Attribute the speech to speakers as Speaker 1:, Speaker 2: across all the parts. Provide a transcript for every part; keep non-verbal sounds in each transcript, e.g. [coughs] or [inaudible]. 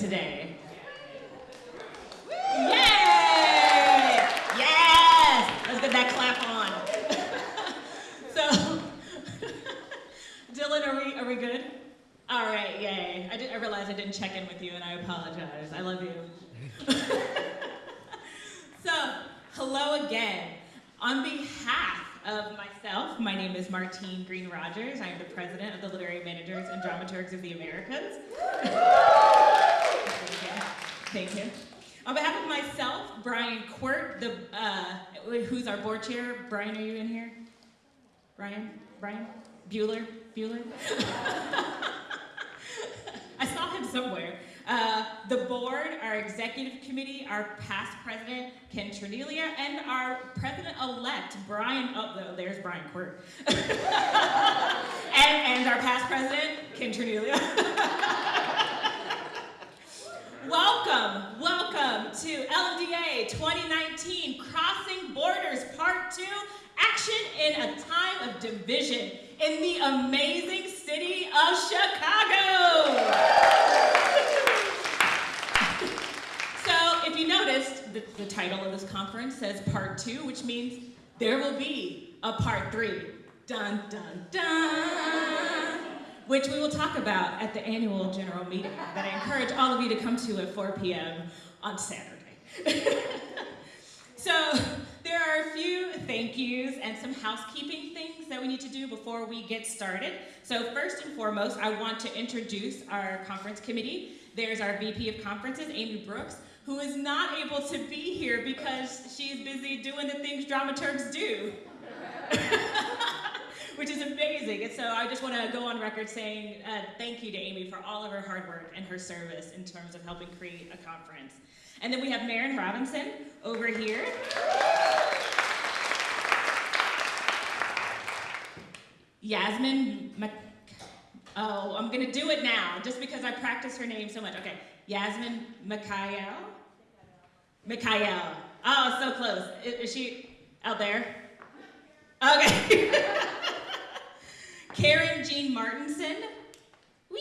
Speaker 1: today? Yay! Yes! Let's get that clap on. [laughs] so, [laughs] Dylan, are we, are we good? All right, yay. I, did, I realized I didn't check in with you and I apologize. I love you. [laughs] so, hello again. On behalf of myself, my name is Martine Green Rogers. I am the president of the Literary Managers and Dramaturgs of the Americas. Thank you. On behalf of myself, Brian Quirt, the, uh, who's our board chair. Brian, are you in here? Brian? Brian? Bueller? Bueller? [laughs] I saw him somewhere. Uh, the board, our executive committee, our past president, Ken Cerniglia, and our president-elect, Brian, oh, there's Brian Quirt. [laughs] and, and our past president, Ken Cerniglia. [laughs] welcome, welcome to LMDA 2019 Crossing Borders Part 2, Action in a Time of Division in the amazing city of Chicago. So if you noticed, the, the title of this conference says part two, which means there will be a part three. Dun, dun, dun. Which we will talk about at the annual general meeting that I encourage all of you to come to at 4 p.m. on Saturday. [laughs] so there are a few thank yous and some housekeeping things that we need to do before we get started. So first and foremost, I want to introduce our conference committee. There's our VP of Conferences, Amy Brooks, who is not able to be here because she's busy doing the things dramaturgs do. [laughs] Which is amazing. And so I just want to go on record saying uh, thank you to Amy for all of her hard work and her service in terms of helping create a conference. And then we have Marin Robinson over here. Yasmin Oh, I'm gonna do it now, just because I practice her name so much. Okay, Yasmin Mikhail. Mikhail. Oh, so close. Is, is she out there? Okay. [laughs] Karen Jean Martinson. Whee!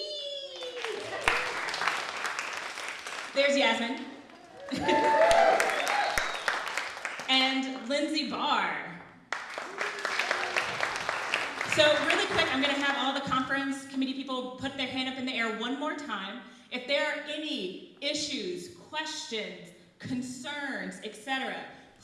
Speaker 1: There's Yasmin. [laughs] and Lindsay Barr. So really quick, I'm gonna have all the conference committee people put their hand up in the air one more time. If there are any issues, questions, concerns, etc.,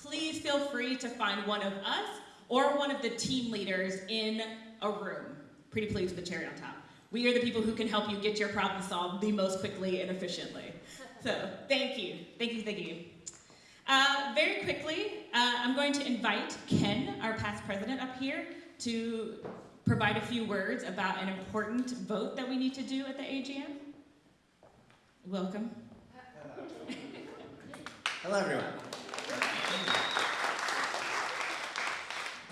Speaker 1: please feel free to find one of us or one of the team leaders in a room. Pretty please with the cherry on top. We are the people who can help you get your problem solved the most quickly and efficiently. So thank you, thank you, thank you. Uh, very quickly, uh, I'm going to invite Ken, our past president, up here to provide a few words about an important vote that we need to do at the AGM. Welcome.
Speaker 2: Hello, everyone.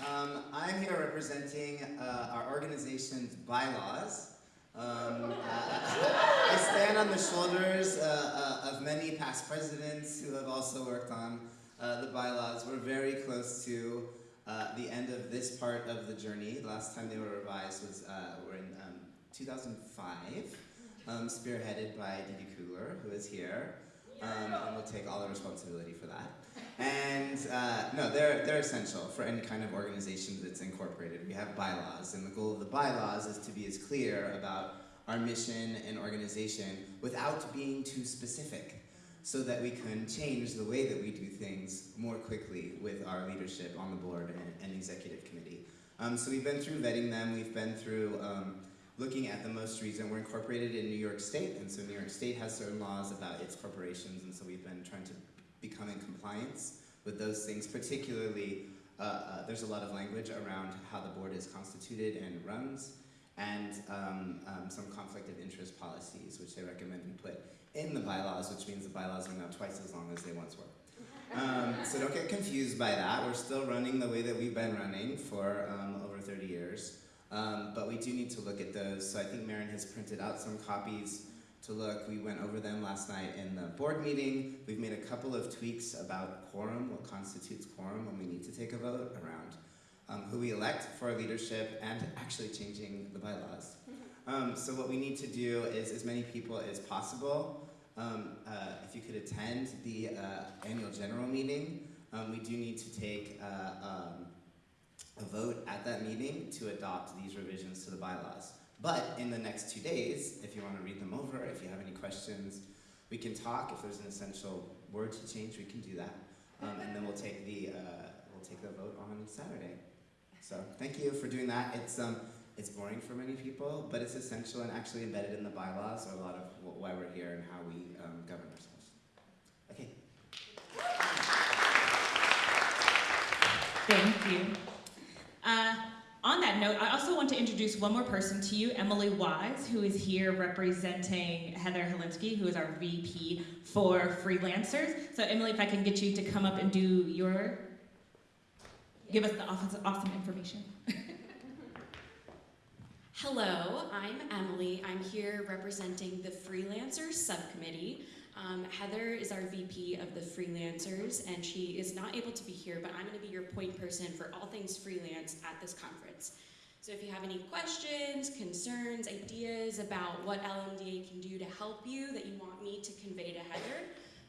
Speaker 2: Um, I'm here representing uh, our organization's bylaws. Um, uh, [laughs] I stand on the shoulders uh, uh, of many past presidents who have also worked on uh, the bylaws. We're very close to uh, the end of this part of the journey. The last time they were revised was were in um, 2005, um, spearheaded by Didi Kugler, who is here um, and we'll take all the responsibility for that. And uh, no, they're, they're essential for any kind of organization that's incorporated. We have bylaws, and the goal of the bylaws is to be as clear about our mission and organization without being too specific so that we can change the way that we do things more quickly with our leadership on the board and, and executive committee. Um, so we've been through vetting them, we've been through um, looking at the most recent, we're incorporated in New York State, and so New York State has certain laws about its corporations, and so we've been trying to become in compliance with those things, particularly uh, uh, there's a lot of language around how the board is constituted and runs, and um, um, some conflict of interest policies, which they recommend we put in the bylaws, which means the bylaws are now twice as long as they once were. [laughs] Um, so don't get confused by that. We're still running the way that we've been running for um, over 30 years. Um, but we do need to look at those. So I think Marin has printed out some copies to look. We went over them last night in the board meeting. We've made a couple of tweaks about quorum, what constitutes quorum when we need to take a vote around um, who we elect for our leadership and actually changing the bylaws. [laughs] Um, so what we need to do is as many people as possible um, uh, if you could attend the uh, annual general meeting, um, we do need to take uh, um, a vote at that meeting to adopt these revisions to the bylaws. But in the next two days, if you want to read them over, if you have any questions, we can talk. If there's an essential word to change, we can do that. Um, and then we'll take the uh, we'll take the vote on Saturday. So thank you for doing that. It's um it's boring for many people, but it's essential and actually embedded in the bylaws a lot of wh- why we're here and how we um, govern ourselves. Okay.
Speaker 1: Thank you. Uh, on that note, I also want to introduce one more person to you, Emily Wise, who is here representing Heather Helinsky, who is our VP for freelancers. So, Emily, if I can get you to come up and do your, give us the awesome information. [laughs]
Speaker 3: Hello, I'm Emily. I'm here representing the Freelancers Subcommittee. Um, Heather is our VP of the Freelancers, and she is not able to be here, but I'm going to be your point person for all things freelance at this conference. So if you have any questions, concerns, ideas about what LMDA can do to help you that you want me to convey to Heather,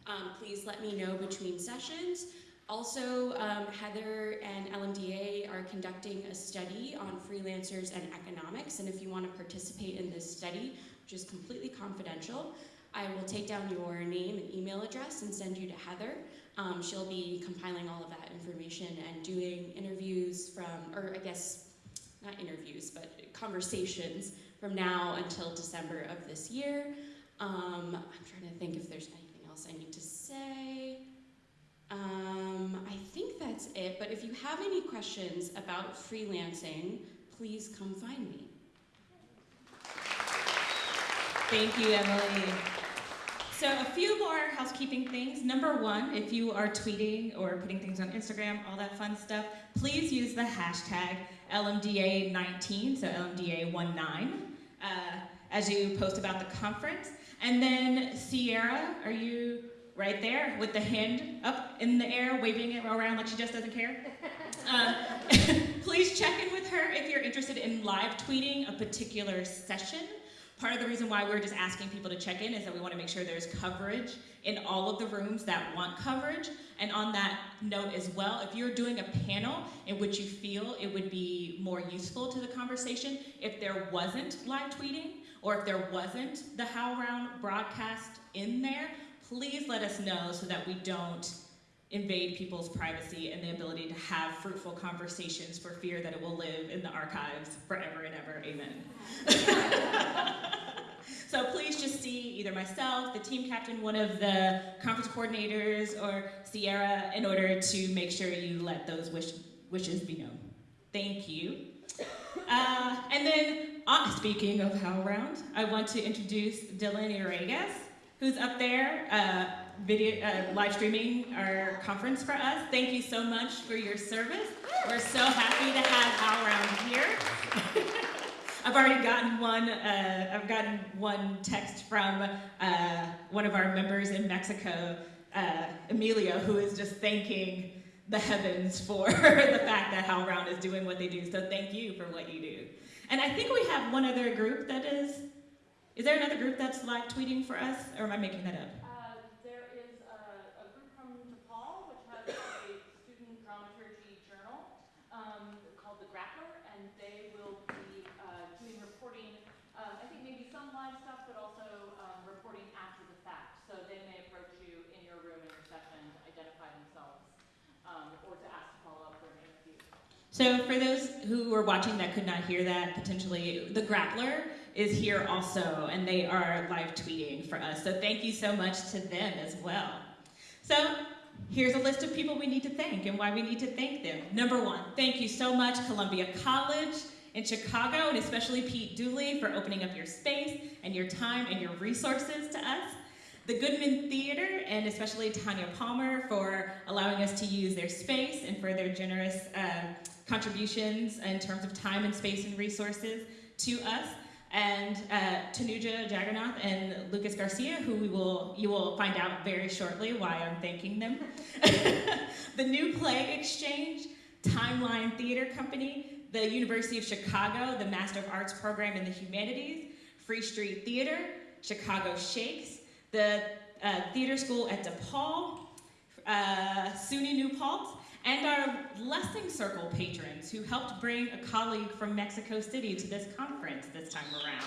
Speaker 3: um, please let me know between sessions. Also, um, Heather and LMDA are conducting a study on freelancers and economics, and if you want to participate in this study, which is completely confidential, I will take down your name and email address and send you to Heather. Um, she'll be compiling all of that information and doing interviews from, or I guess, not interviews, but conversations from now until December of this year. Um, I'm trying to think if there's anything else I need to say. Um, I think that's it, but if you have any questions about freelancing, please come find me.
Speaker 1: Thank you, Emily. So, a few more housekeeping things. Number one, if you are tweeting or putting things on Instagram, all that fun stuff, please use the hashtag LMDA19, so LMDA19, uh, as you post about the conference. And then, Sierra, are you right there with the hand up in the air, waving it around like she just doesn't care? [laughs] Um, [laughs] please check in with her if you're interested in live tweeting a particular session. Part of the reason why we're just asking people to check in is that we want to make sure there's coverage in all of the rooms that want coverage. And on that note as well, if you're doing a panel in which you feel it would be more useful to the conversation, if there wasn't live tweeting or if there wasn't the HowlRound broadcast in there, please let us know so that we don't invade people's privacy and the ability to have fruitful conversations for fear that it will live in the archives forever and ever. Amen. [laughs] so please just see either myself, the team captain, one of the conference coordinators, or Sierra in order to make sure you let those wish, wishes be known. Thank you. Uh, and then, uh, speaking of HowlRound, I want to introduce Dylan Iragas, who's up there. Uh, video uh, live streaming our conference for us. Thank you so much for your service. We're so happy to have HowlRound here. [laughs] I've already gotten one. Uh, I've gotten one text from uh, one of our members in Mexico, uh, Emilio, who is just thanking the heavens for [laughs] the fact that HowlRound is doing what they do. So thank you for what you do. And I think we have one other group that is. Is there another group that's live tweeting for us, or am I making that up? So for those who were watching that could not hear that, potentially, the Grappler is here also, and they are live tweeting for us. So thank you so much to them as well. So here's a list of people we need to thank and why we need to thank them. Number one, thank you so much, Columbia College in Chicago, and especially Pete Dooley for opening up your space and your time and your resources to us. The Goodman Theater, and especially Tanya Palmer for allowing us to use their space and for their generous uh, contributions in terms of time and space and resources to us. And uh, Tanuja Jagannath and Lucas Garcia, who we will you will find out very shortly why I'm thanking them. [laughs] the New Play Exchange, Timeline Theater Company, the University of Chicago, the Master of Arts program in the Humanities, Free Street Theater, Chicago Shakes, the uh, theater school at DePaul, uh, SUNY New Paltz, and our Lessing Circle patrons who helped bring a colleague from Mexico City to this conference this time around.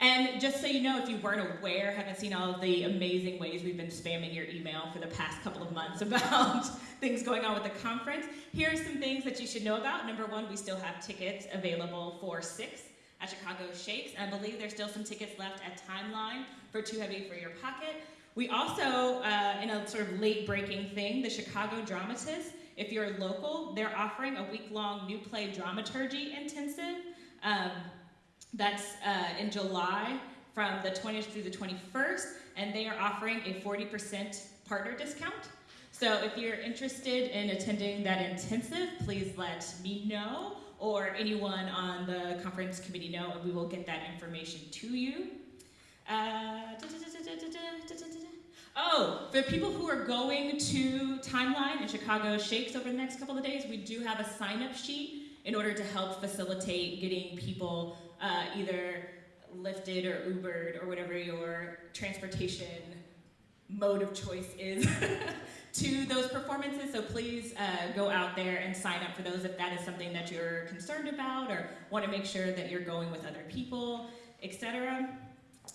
Speaker 1: And just so you know, if you weren't aware, haven't seen all of the amazing ways we've been spamming your email for the past couple of months [laughs] about things going on with the conference, here are some things that you should know about. Number one, we still have tickets available for six at Chicago Shakes. I believe there's still some tickets left at Timeline for Too Heavy for Your Pocket. We also, uh, in a sort of late breaking thing, the Chicago Dramatists, if you're local, they're offering a week long new play dramaturgy intensive. Um, that's uh, in July from the 20th through the 21st, and they are offering a 40% partner discount. So if you're interested in attending that intensive, please let me know or anyone on the conference committee know, and we will get that information to you. Uh, Oh, for people who are going to Timeline and Chicago Shakes over the next couple of days, we do have a sign up sheet in order to help facilitate getting people uh, either lifted or Ubered or whatever your transportation mode of choice is to those performances. So please uh, go out there and sign up for those if that is something that you're concerned about or want to make sure that you're going with other people, etc.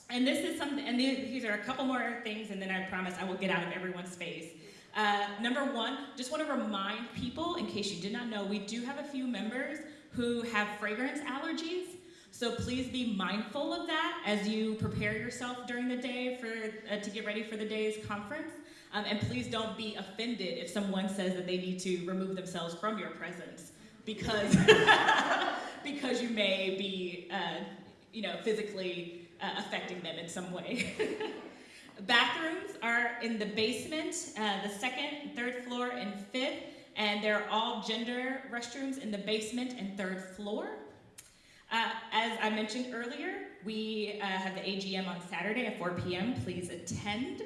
Speaker 1: And this is something, and these are a couple more things, and then I promise I will get out of everyone's face. Uh, number one, just want to remind people, in case you did not know, we do have a few members who have fragrance allergies. So please be mindful of that as you prepare yourself during the day for uh, to get ready for the day's conference. Um, and please don't be offended if someone says that they need to remove themselves from your presence because [laughs] because you may be uh, you know physically uh, affecting them in some way. [laughs] Bathrooms are in the basement, uh, the second, third floor, and fifth, and they're all gender restrooms in the basement and third floor. Uh, as I mentioned earlier, we uh, have the AGM on Saturday at 4 p.m. Please attend.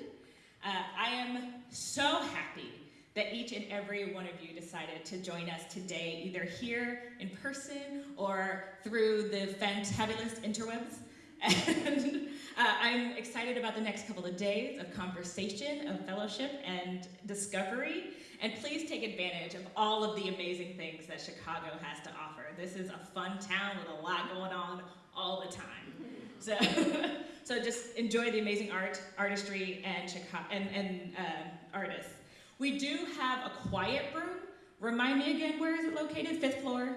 Speaker 1: Uh, I am so happy that each and every one of you decided to join us today, either here in person or through the fantabulous interwebs. And uh, I'm excited about the next couple of days of conversation, of fellowship, and discovery. And please take advantage of all of the amazing things that Chicago has to offer. This is a fun town with a lot going on all the time. So, [laughs] so just enjoy the amazing art, artistry, and, Chicago, and, and uh, artists. We do have a quiet room. Remind me again, where is it located? Fifth floor?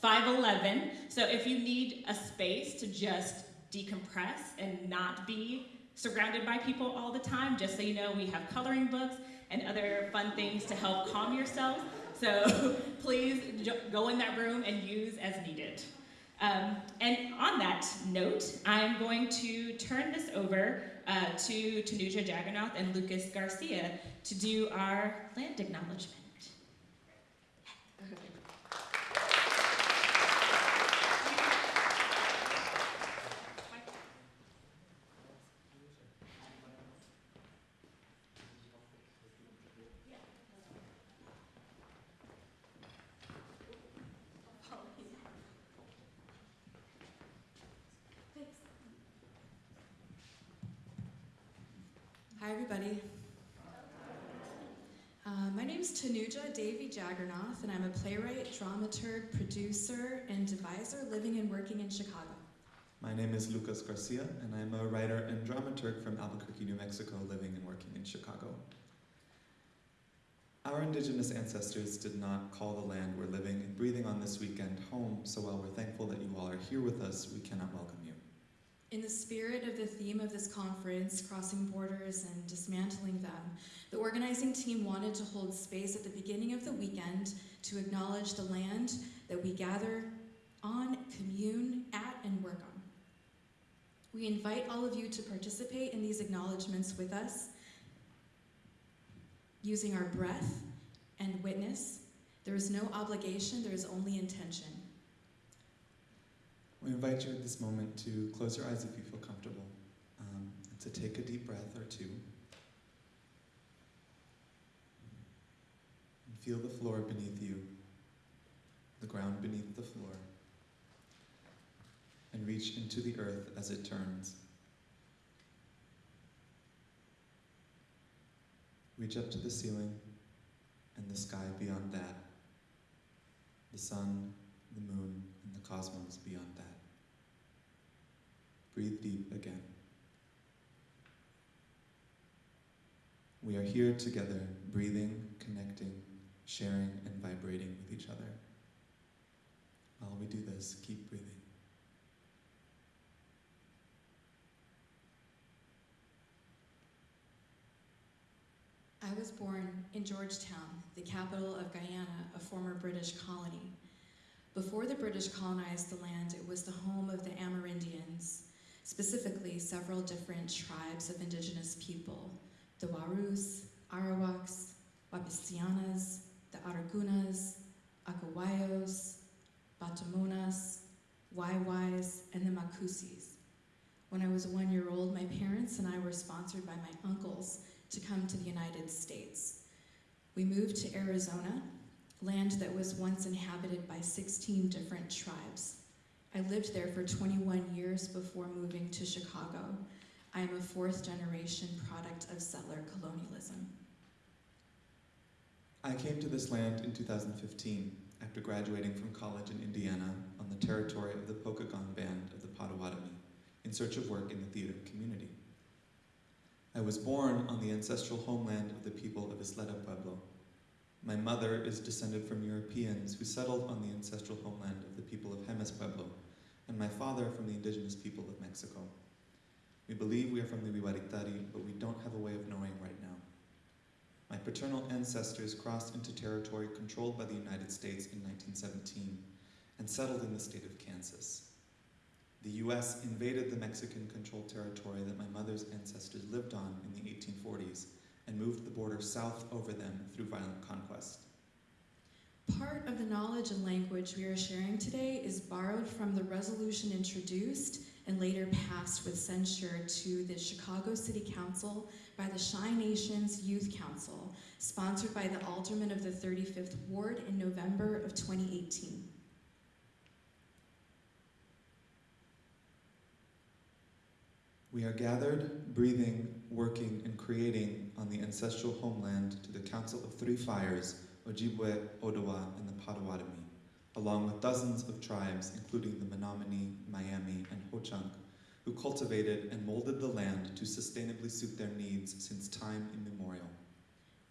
Speaker 1: 511. So if you need a space to just decompress and not be surrounded by people all the time, just so you know, we have coloring books and other fun things to help calm yourself. So [laughs] please go in that room and use as needed. Um, and on that note, I'm going to turn this over uh, to Tanuja Jagannath and Lucas Garcia to do our land acknowledgement.
Speaker 4: Hi, everybody. Uh, my name is Tanuja And I'm a playwright, dramaturg, producer, and deviser living and working in Chicago.
Speaker 5: My name is Lucas Garcia, and I'm a writer and dramaturg from Albuquerque, New Mexico, living and working in Chicago. Our indigenous ancestors did not call the land we're living and breathing on this weekend home, so while we're thankful that you all are here with us, we cannot welcome you.
Speaker 4: In the spirit of the theme of this conference, crossing borders and dismantling them, the organizing team wanted to hold space at the beginning of the weekend to acknowledge the land that we gather on, commune at, and work on. We invite all of you to participate in these acknowledgements with us using our breath and witness. There is no obligation, there is only intention.
Speaker 5: We invite you at this moment to close your eyes if you feel comfortable, um, and to take a deep breath or two. And feel the floor beneath you, the ground beneath the floor. And reach into the earth as it turns. Reach up to the ceiling and the sky beyond that, the sun, the moon, and the cosmos beyond that. Breathe deep again. We are here together, breathing, connecting, sharing, and vibrating with each other. While we do this, keep breathing.
Speaker 4: I was born in Georgetown, the capital of Guyana, a former British colony. Before the British colonized the land, it was the home of the Amerindians, specifically several different tribes of indigenous people the Warus, Arawaks, Wapishanas, the Aragunas, Akawayos, Patamonas, Waiwais, and the Makusis. When I was one year old, my parents and I were sponsored by my uncles to come to the United States. We moved to Arizona, land that was once inhabited by 16 different tribes. I lived there for 21 years before moving to Chicago. I am a fourth generation product of settler colonialism.
Speaker 5: I came to this land in 2015 after graduating from college in Indiana on the territory of the Pokagon Band of the Potawatomi in search of work in the theater community. I was born on the ancestral homeland of the people of Isleta Pueblo. My mother is descended from Europeans who settled on the ancestral homeland of the people of Jemez Pueblo, and my father from the indigenous people of Mexico. We believe we are from the Wiwaritari, but we don't have a way of knowing right now. My paternal ancestors crossed into territory controlled by the United States in 1917 and settled in the state of Kansas. The US invaded the Mexican controlled territory that my mother's ancestors lived on in the 1840s and moved the border south over them through violent conquest.
Speaker 4: Part of the knowledge and language we are sharing today is borrowed from the resolution introduced and later passed with censure to the Chicago City Council by the Chi-Nations Youth Council, sponsored by the alderman of the 35th Ward in November of 2018.
Speaker 5: We are gathered, breathing, working, and creating on the ancestral homeland to the Council of Three Fires, Ojibwe, Odawa, and the Potawatomi, along with dozens of tribes, including the Menominee, Miami, and Ho-Chunk, who cultivated and molded the land to sustainably suit their needs since time immemorial.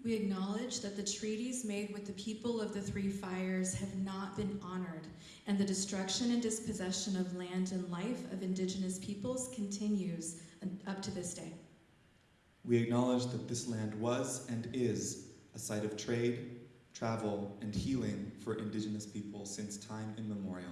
Speaker 4: We acknowledge that the treaties made with the people of the Three Fires have not been honored, and the destruction and dispossession of land and life of Indigenous peoples continues up to this day.
Speaker 5: We acknowledge that this land was and is a site of trade, travel, and healing for Indigenous people since time immemorial.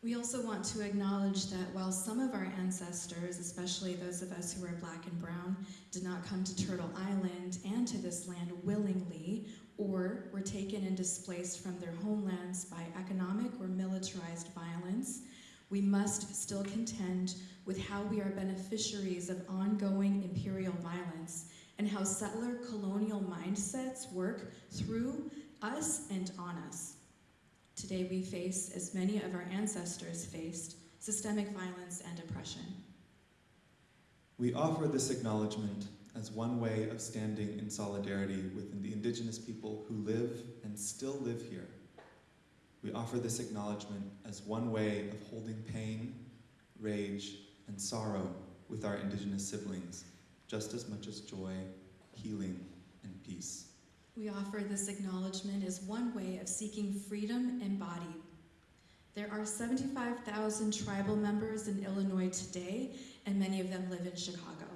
Speaker 4: We also want to acknowledge that while some of our ancestors, especially those of us who are black and brown, did not come to Turtle Island and to this land willingly, or were taken and displaced from their homelands by economic or militarized violence, we must still contend with how we are beneficiaries of ongoing imperial violence and how settler colonial mindsets work through us and on us. Today we face, as many of our ancestors faced, systemic violence and oppression.
Speaker 5: We offer this acknowledgement as one way of standing in solidarity with the indigenous people who live and still live here. We offer this acknowledgement as one way of holding pain, rage, and sorrow with our indigenous siblings, just as much as joy, healing, and peace.
Speaker 4: We offer this acknowledgement as one way of seeking freedom embodied. There are 75,000 tribal members in Illinois today, and many of them live in Chicago.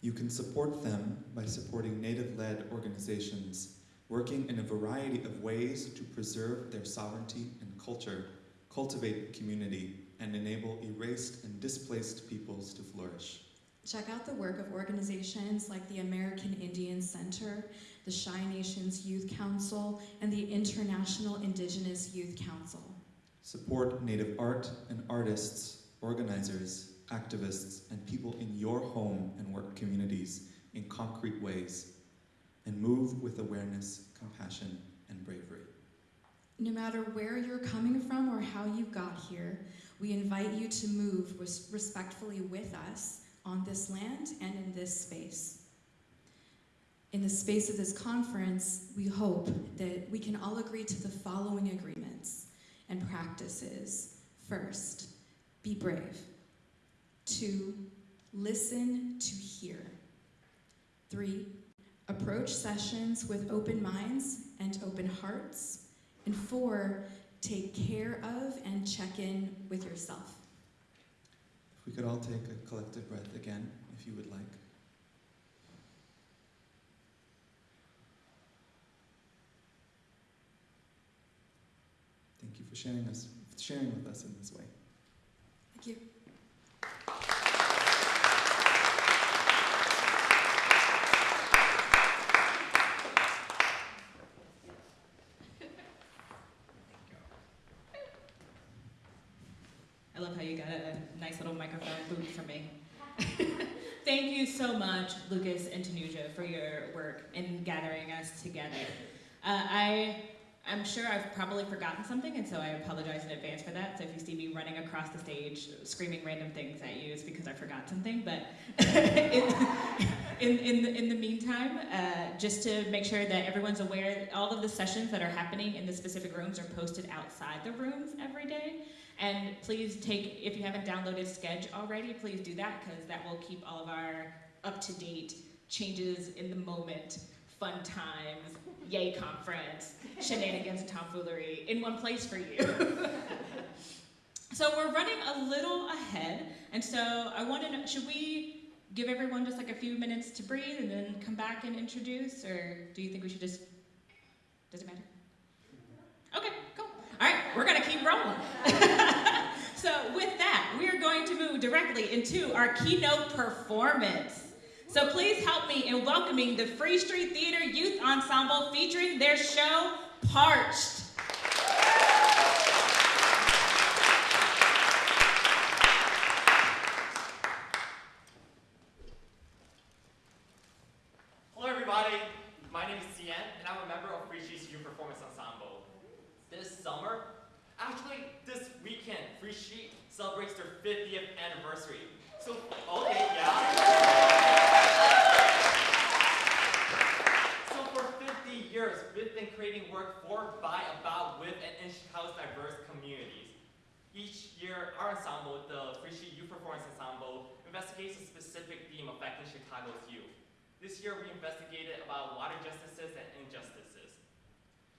Speaker 5: You can support them by supporting Native led organizations working in a variety of ways to preserve their sovereignty and culture, cultivate community, and enable erased and displaced peoples to flourish.
Speaker 4: Check out the work of organizations like the American Indian Center, the Shy Nations Youth Council, and the International Indigenous Youth Council.
Speaker 5: Support Native art and artists, organizers, activists, and people in your home and work communities in concrete ways, and move with awareness, compassion, and bravery.
Speaker 4: No matter where you're coming from or how you got here, we invite you to move res- respectfully with us on this land and in this space. In the space of this conference, we hope that we can all agree to the following agreements and practices. First, be brave. Two, listen to hear. Three, approach sessions with open minds and open hearts. And four, take care of and check in with yourself.
Speaker 5: If we could all take a collective breath again, if you would like. Thank you for sharing us, sharing with us in this way.
Speaker 4: Thank you.
Speaker 1: I love how you got a nice little microphone booth for me. [laughs] Thank you so much, Lucas and Tanuja, for your work in gathering us together. Uh, I, I'm sure I've probably forgotten something, and so I apologize in advance for that. So if you see me running across the stage screaming random things at you, it's because I forgot something. But [laughs] in, in, in, the, in the meantime, uh, just to make sure that everyone's aware, all of the sessions that are happening in the specific rooms are posted outside the rooms every day. And please take, if you haven't downloaded Sched already, please do that because that will keep all of our up-to-date changes in the moment, fun times, yay conference, shenanigans and tomfoolery in one place for you. [laughs] so we're running a little ahead, and so I want to know, should we give everyone just like a few minutes to breathe and then come back and introduce, or do you think we should just, does it matter? Okay, cool. All right, we're gonna keep rolling. [laughs] so with that, we are going to move directly into our keynote performance. So please help me in welcoming the Free Street Theater Youth Ensemble featuring their show, Parched.
Speaker 6: Hello everybody, my name is Cian and I'm a member of Free Street's Youth Performance Ensemble. This summer, actually this weekend, Free Street celebrates their 50th anniversary. So, okay, yeah. So for 50 years, we've been creating work for, by, about, with, and in Chicago's diverse communities. Each year, our ensemble, the Free Street Youth Performance Ensemble, investigates a specific theme affecting Chicago's youth. This year we about justices and injustices.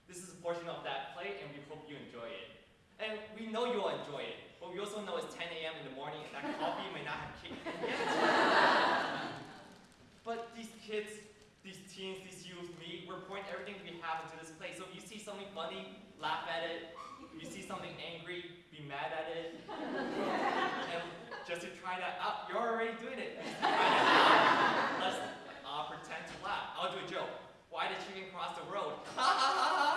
Speaker 6: This is a portion of that play and we hope you enjoy it. And we know you'll enjoy it, but we also know it's 10 a.m. in the morning and that coffee may not have kicked in yet. [laughs] but these kids, these teens, these youth, me, we're pouring everything we have into this play. So if you see something funny, laugh at it. If you see something angry, be mad at it. [laughs] and just to try that out, you're already doing it. [laughs] Try that out. Let's uh, pretend to laugh. I'll do a joke. Why did chicken cross the road? Great. [laughs]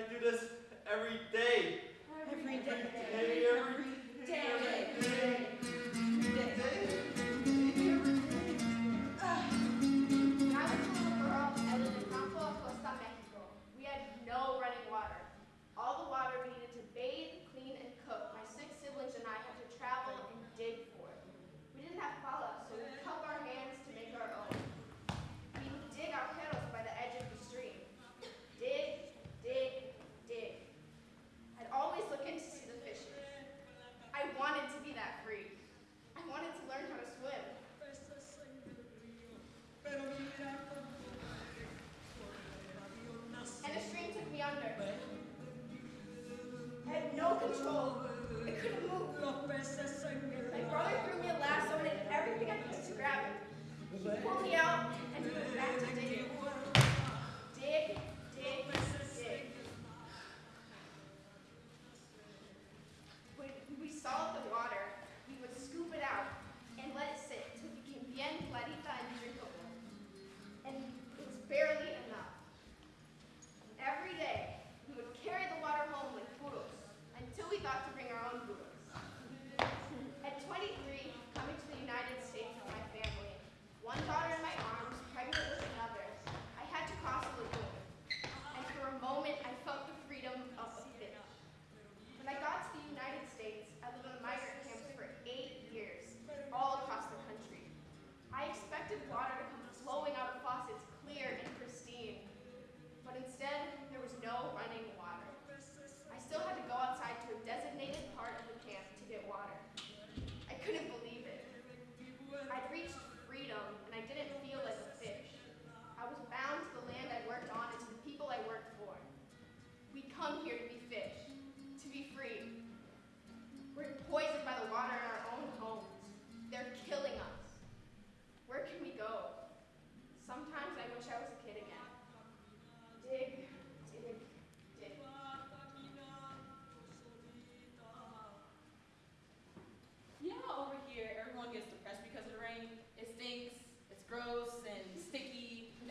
Speaker 7: I do
Speaker 8: this? control. I couldn't move. Lo presa. My brother threw me a lasso and everything I could to grab it. He pulled me out and he went back to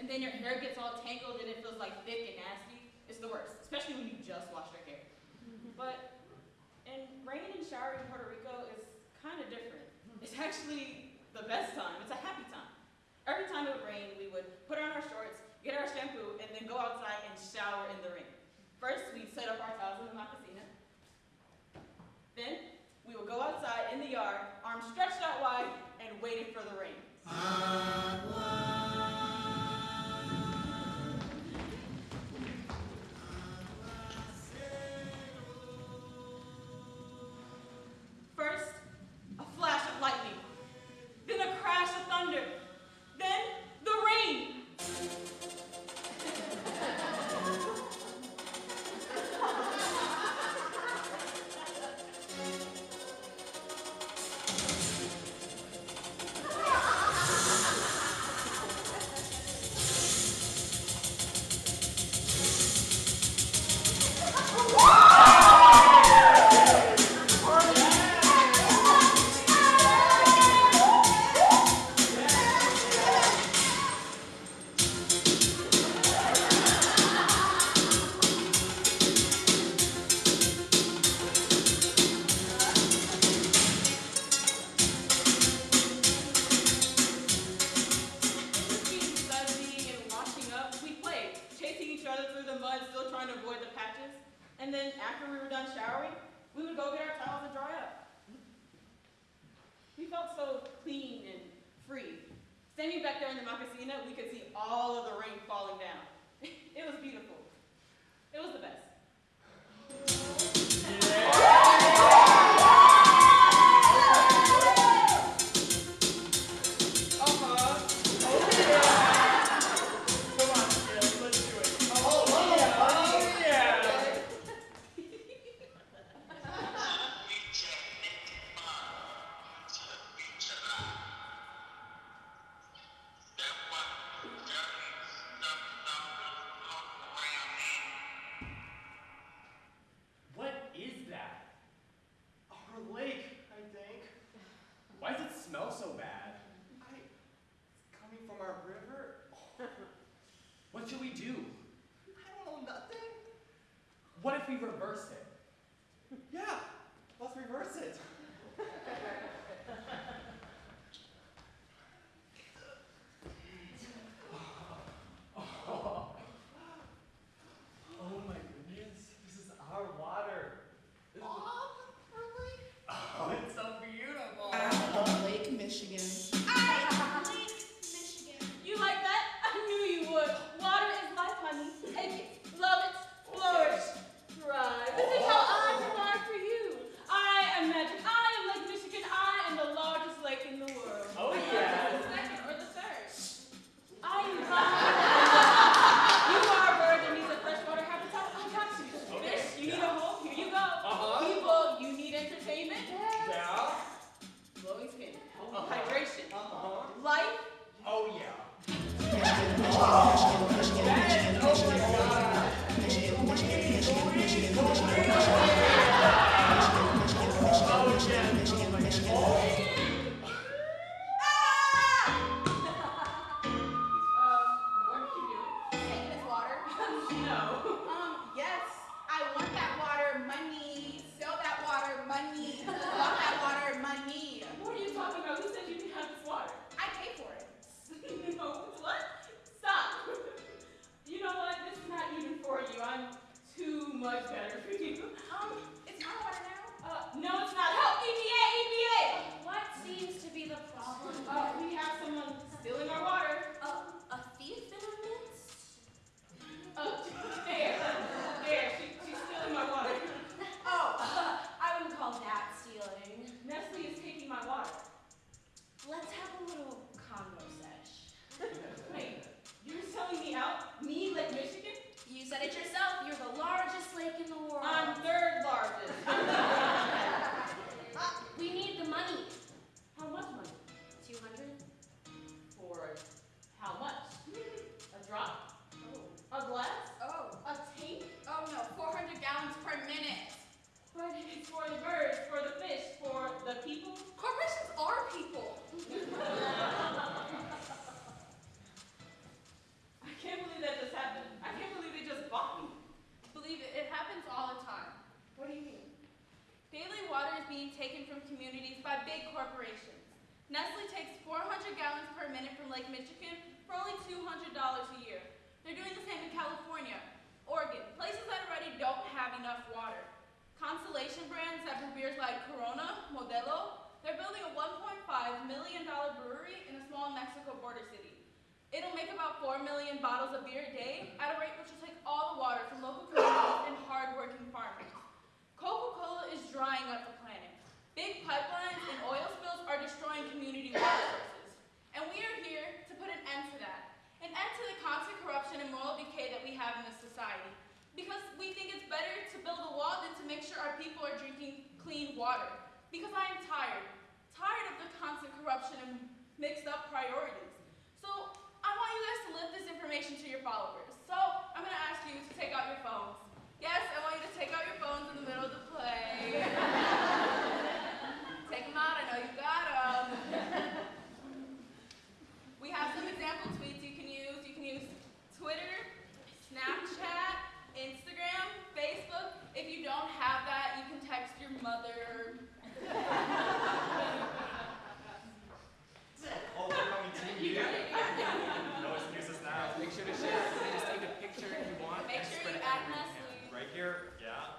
Speaker 9: then your hair gets all tangled and it feels like thick and nasty. It's the worst, especially when you just washed your hair. Mm-hmm. But, and rain and shower in Puerto Rico is kind of different. It's actually the best time. We
Speaker 10: reverse it? Right here. Yeah.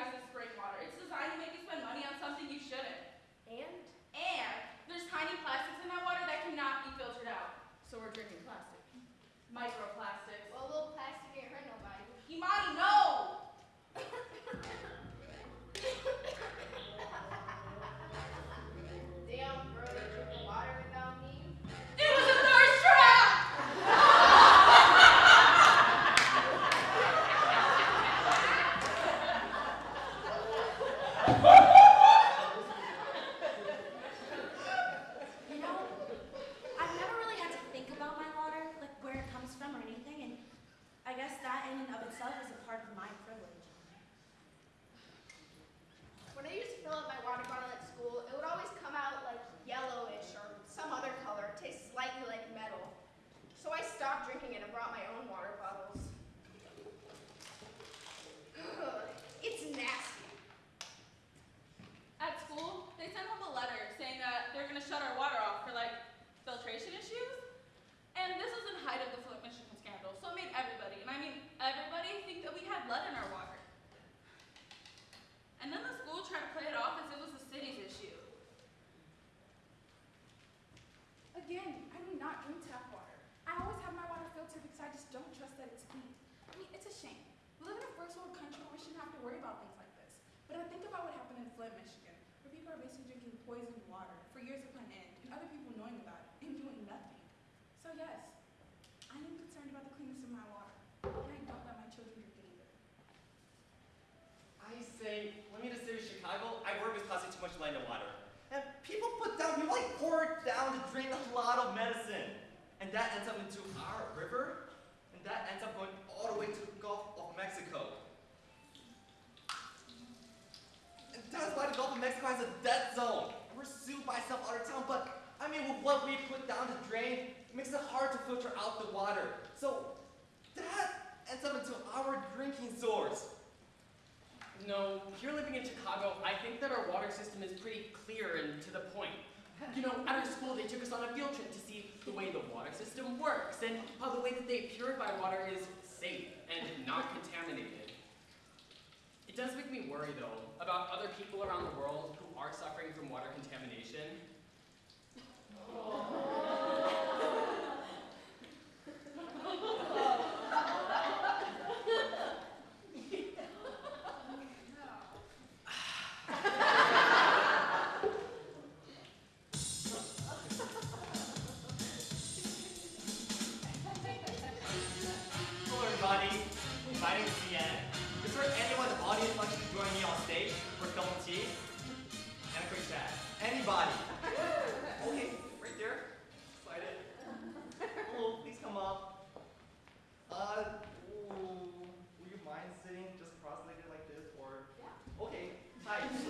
Speaker 10: recognize this. It's designed to make you spend money on something you shouldn't.
Speaker 8: And?
Speaker 10: And there's tiny plastics in that water that cannot be filtered out. So we're drinking plastic. Microplastics.
Speaker 8: Well, a little plastic ain't hurt nobody.
Speaker 10: Imani, no!
Speaker 6: With what we put down the drain, it makes it hard to filter out the water. So that ends up into our drinking source.
Speaker 11: No, here living in Chicago, I think that our water system is pretty clear and to the point. You know, at our school, they took us on a field trip to see the way the water system works and how the way that they purify water is safe and not contaminated. It does make me worry, though, about other people around the world who are suffering from water contamination
Speaker 6: Oh. Aí,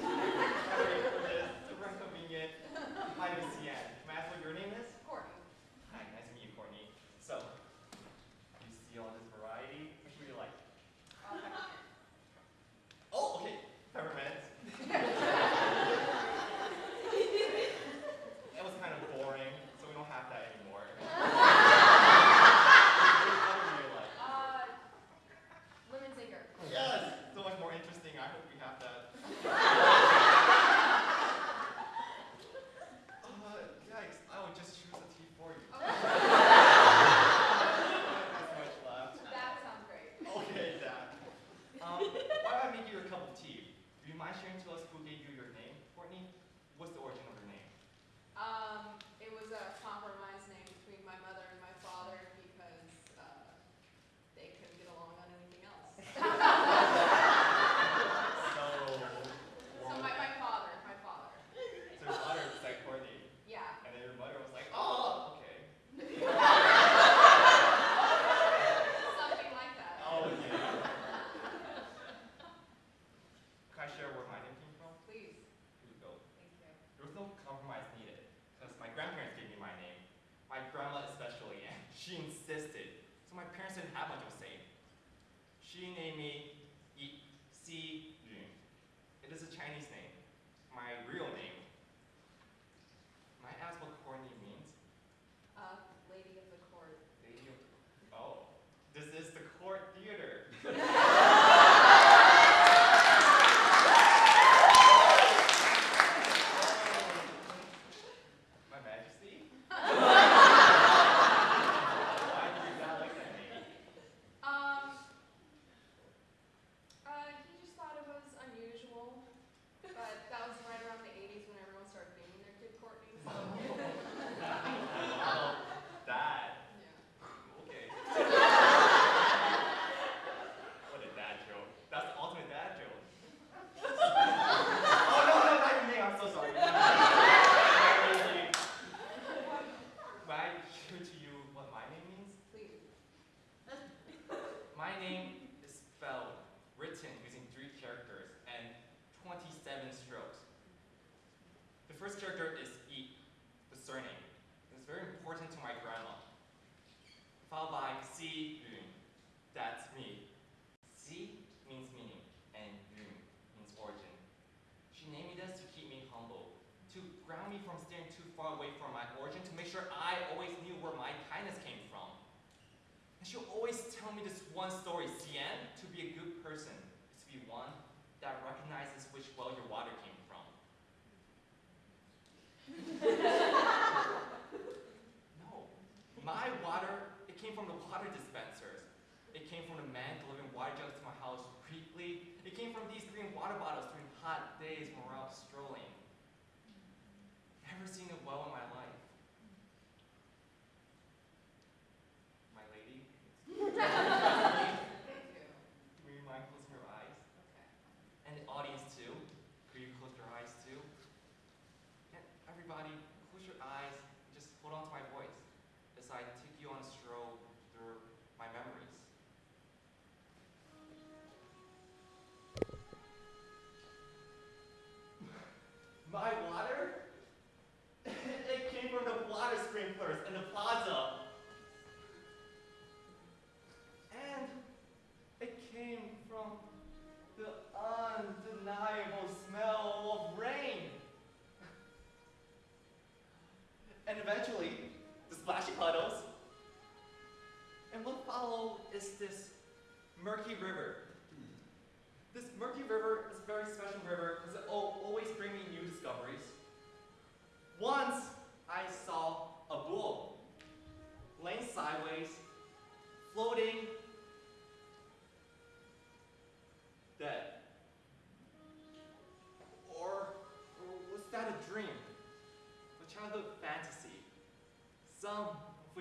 Speaker 6: some,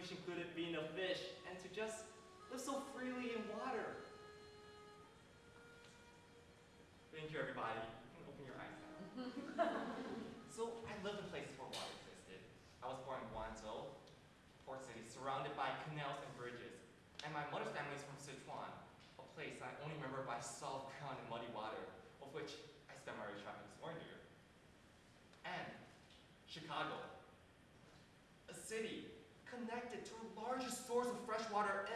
Speaker 6: included being a fish, and to just live so freely in water. Thank you, everybody. You can open your eyes now. [laughs] so I lived in places where water existed. I was born in Guangzhou, port city, surrounded by canals and bridges. And my mother's family is from Sichuan, a place I only remember by salt, ground, and muddy water, of which I spent my
Speaker 12: early childhood exploring here. And Chicago,
Speaker 7: a city water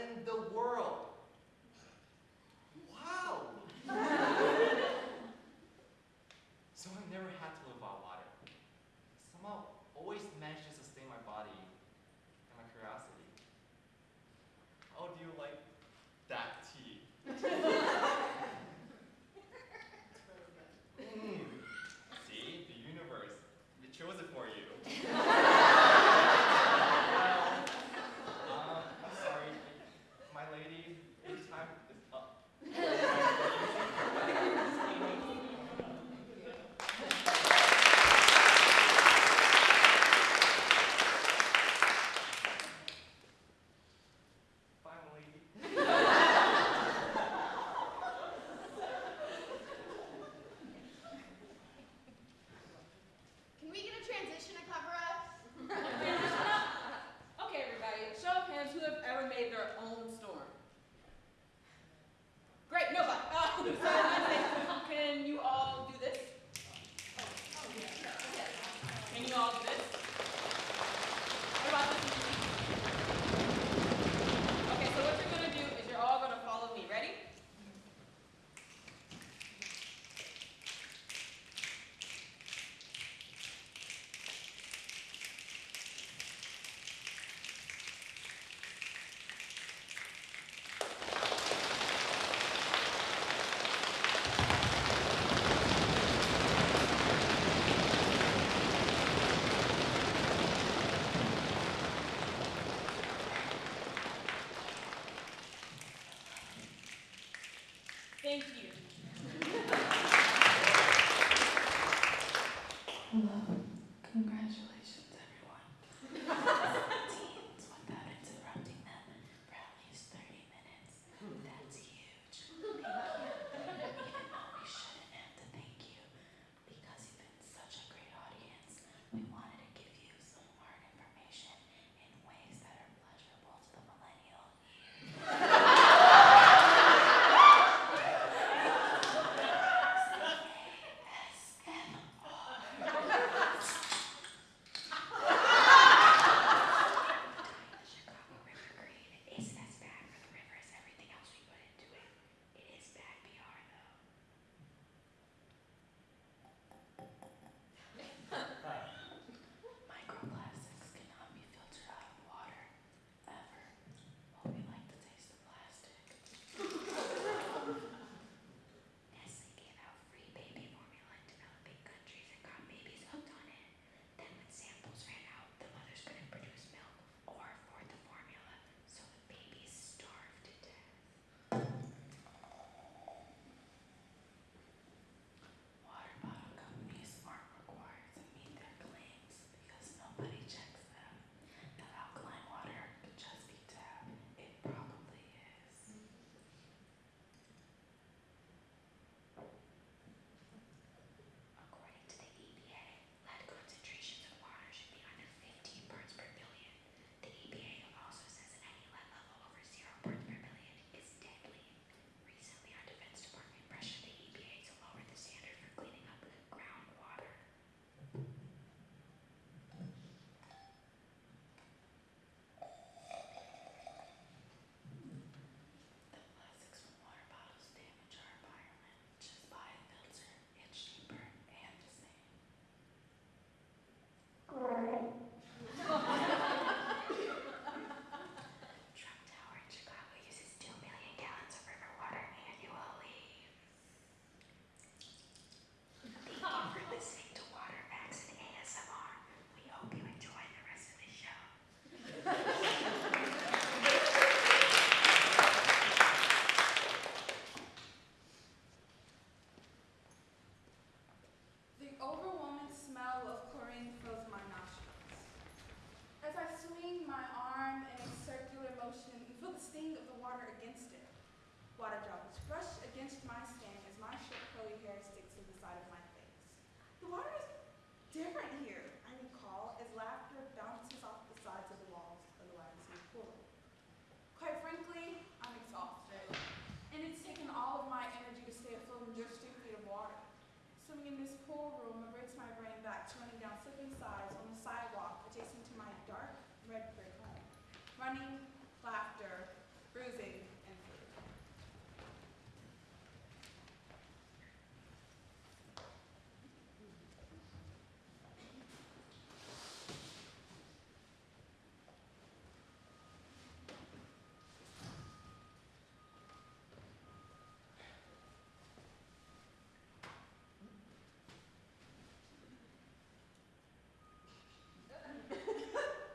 Speaker 7: running, laughter, bruising, and food.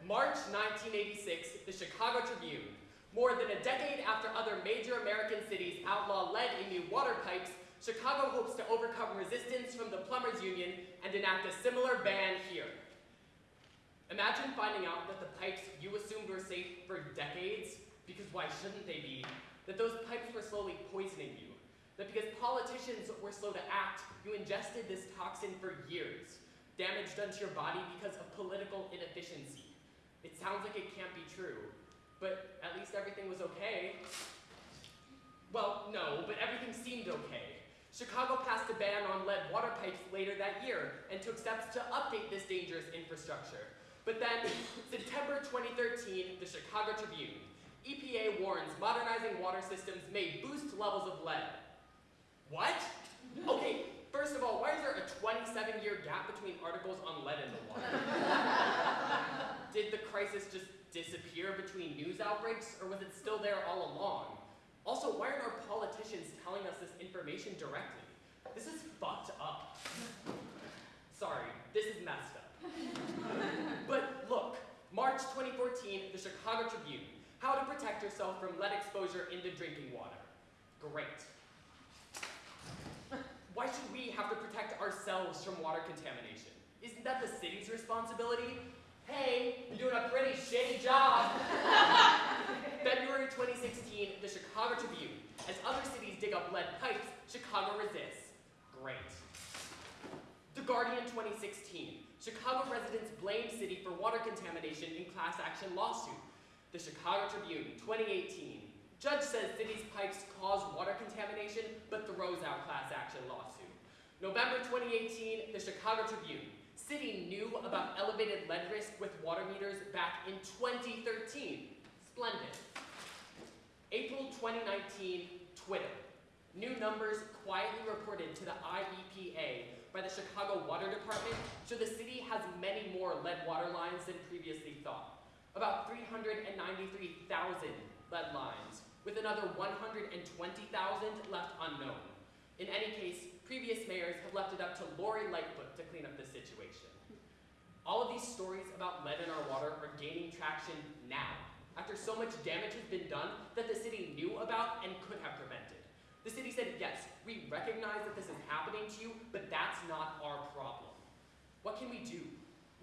Speaker 11: March 1986, the Chicago Tribune. More than a decade after other major American cities outlaw lead in new water pipes, Chicago hopes to overcome resistance from the plumbers union and enact a similar ban here. Imagine finding out that the pipes you assumed were safe for decades, because why shouldn't they be, that those pipes were slowly poisoning you, that because politicians were slow to act, you ingested this toxin for years, damage done to your body because of political inefficiency. It sounds like it can't be true, but at least everything was okay. Well, no, but everything seemed okay. Chicago passed a ban on lead water pipes later that year and took steps to update this dangerous infrastructure. But then, [coughs] September 2013, the Chicago Tribune. EPA warns modernizing water systems may boost levels of lead. What? Okay, first of all, why is there a 27 year gap between articles on lead in the water? [laughs] Did the crisis just disappear between news outbreaks, or was it still there all along? Also, why aren't our politicians telling us this information directly? This is fucked up. Sorry, this is messed up. but look, March 2014, the Chicago Tribune. How to protect yourself from lead exposure into drinking water. Great. Why should we have to protect ourselves from water contamination? Isn't that the city's responsibility? Hey, you're doing a pretty shitty job. [laughs] February 2016, the Chicago Tribune. As other cities dig up lead pipes, Chicago resists. Great. The Guardian 2016. Chicago residents blame city for water contamination in class action lawsuit. The Chicago Tribune 2018. Judge says city's pipes cause water contamination, but throws out class action lawsuit. November 2018, the Chicago Tribune. City knew about elevated lead risk with water meters back in 2013. Splendid. April 2019, Twitter. New numbers quietly reported to the IEPA by the Chicago Water Department show the city has many more lead water lines than previously thought. About 393,000 lead lines, with another 120,000 left unknown. In any case, previous mayors have left it up to Lori Lightfoot to clean up the situation. All of these stories about lead in our water are gaining traction now, after so much damage has been done that the city knew about and could have prevented. The city said, yes, we recognize that this is happening to you, but that's not our problem. What can we do?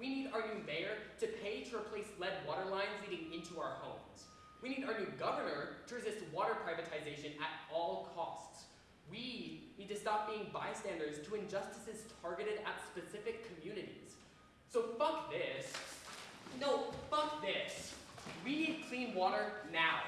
Speaker 11: We need our new mayor to pay to replace lead water lines leading into our homes. We need our new governor to resist water privatization at all costs. We need to stop being bystanders to injustices targeted at specific communities. So fuck this. No, fuck this. We need clean water now.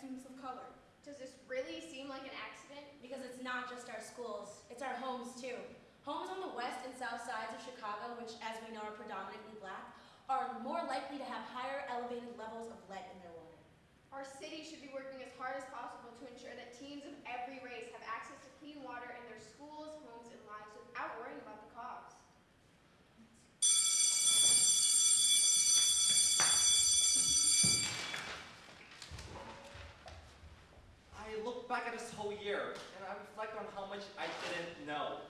Speaker 6: Students of color.
Speaker 8: Does this really seem like an accident?
Speaker 13: Because it's not just our schools, it's our homes too. Homes on the west and south sides of Chicago, which as we know are predominantly black, are more likely to have higher elevated levels of lead in their water.
Speaker 8: Our city should be working as hard as possible to ensure that teens of every race have access to clean water in their schools, homes, and lives without worrying about the cost.
Speaker 6: I look back at this whole year and I reflect on how much I didn't know.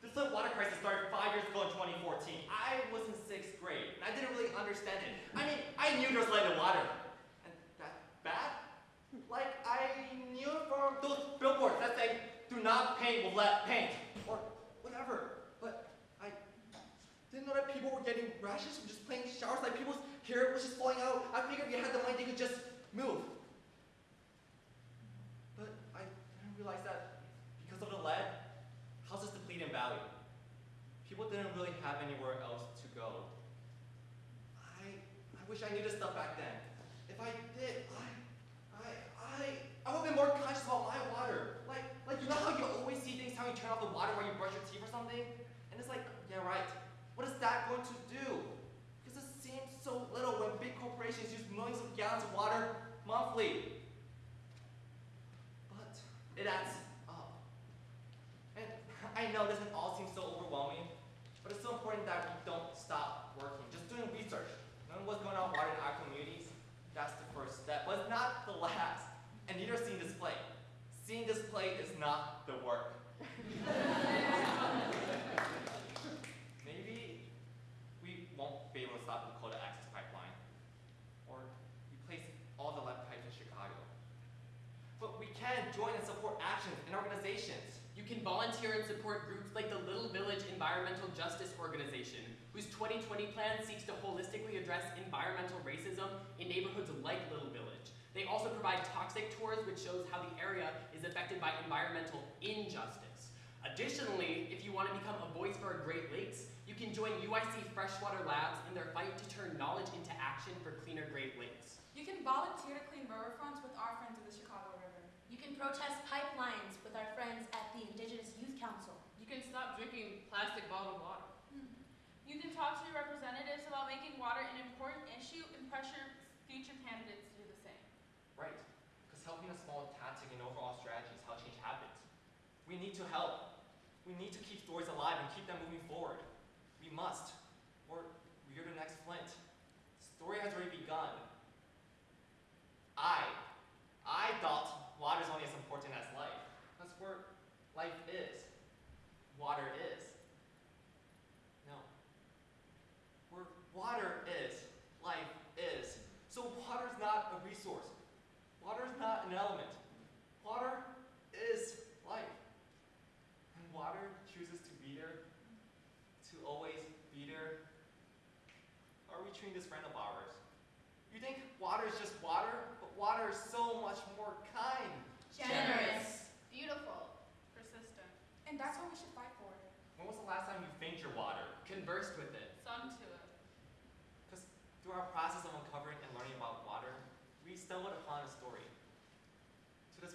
Speaker 6: This lead water crisis started five years ago in 2014. I was in sixth grade and I didn't really understand it. I mean, I knew there was lead in water. And that bad? Like I knew from those billboards that say, do not paint with lead paint. Or whatever. But I didn't know that people were getting rashes from just playing showers, like people's hair was just falling out. I figured if you had the money, they could just move. But I didn't realize that because of the lead, houses deplete in value. People didn't really have anywhere else to go. I, I wish I knew this stuff back then. If I did, I, I, I, I would have been more conscious about my water. Like, like you know how you always see things how you turn off the water while you brush your teeth or something? And it's like, yeah, right. What is that going to do? Because it seems so little when big corporations use millions of gallons of water monthly. But it adds up. And I know this doesn't all seem so overwhelming, but it's so important that we don't stop working. Just doing research, knowing what's going on with water in our communities, that's the first step, but it's not the last. And neither is seeing display. Seeing display is not the work. Maybe we won't be able to stop the Dakota Access Pipeline or replace all the lead pipes in Chicago. But we can join and support actions and organizations.
Speaker 11: You volunteer and support groups like the Little Village Environmental Justice Organization, whose 2020 plan seeks to holistically address environmental racism in neighborhoods like Little Village. They also provide toxic tours, which shows how the area is affected by environmental injustice. Additionally, if you want to become a voice for Great Lakes, you can join UIC Freshwater Labs in their fight to turn knowledge into action for cleaner Great Lakes.
Speaker 7: You can volunteer to clean riverfronts with our friends of the Chicago River.
Speaker 13: You can protest pipelines with our friends at the Indigenous Youth Council.
Speaker 9: You can stop drinking plastic bottled water. Hmm.
Speaker 14: You can talk to your representatives about making water an important issue and pressure future candidates to do the same.
Speaker 6: Right. Because helping a small tactic and overall strategy is how change happens. We need to help. We need to keep stories alive and keep them moving forward. We must. Or we're the next Flint. The story has already begun. I, I thought water is only as important as life. That's where life is. Water is. No. Where water is, life is. So water is not a resource. Water is not an element.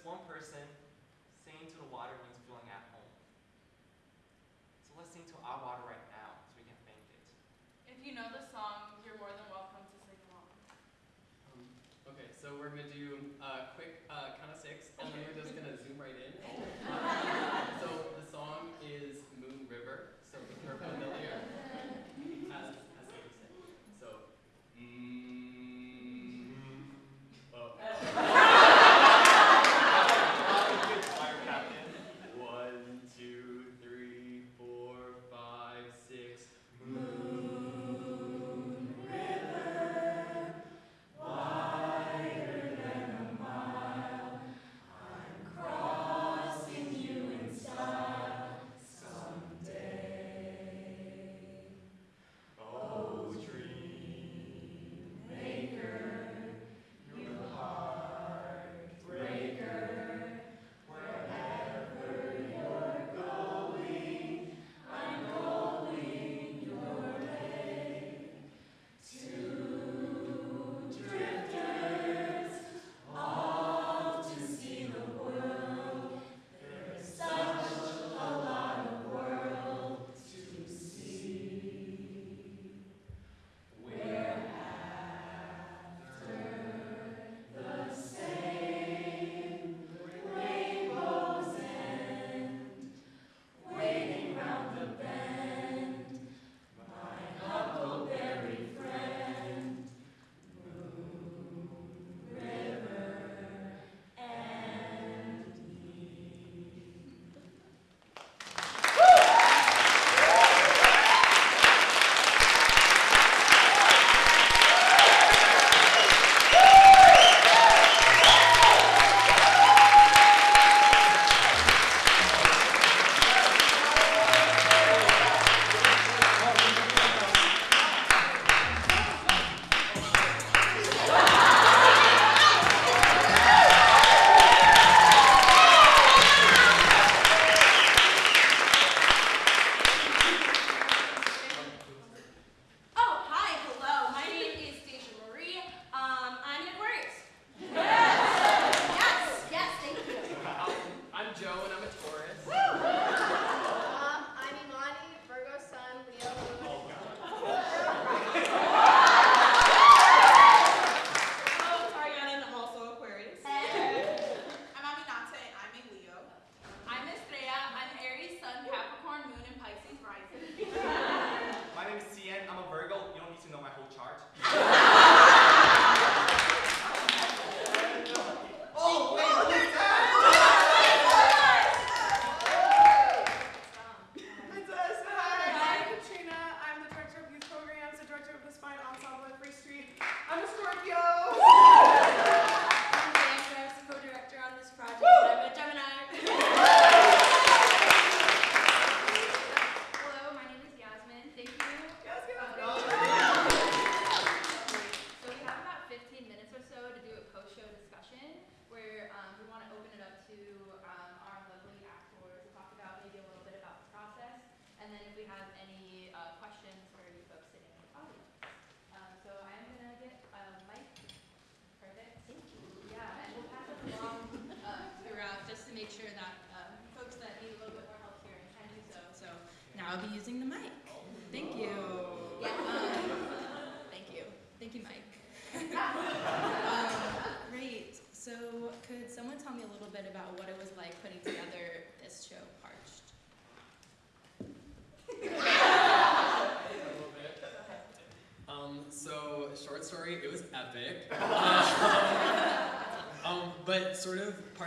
Speaker 6: one person singing to the water means feeling at home. So let's sing to our water right now so we can thank it.
Speaker 14: If you know the song, you're more than
Speaker 11: welcome to
Speaker 15: sing along. Um,
Speaker 16: okay,
Speaker 17: so we're going to do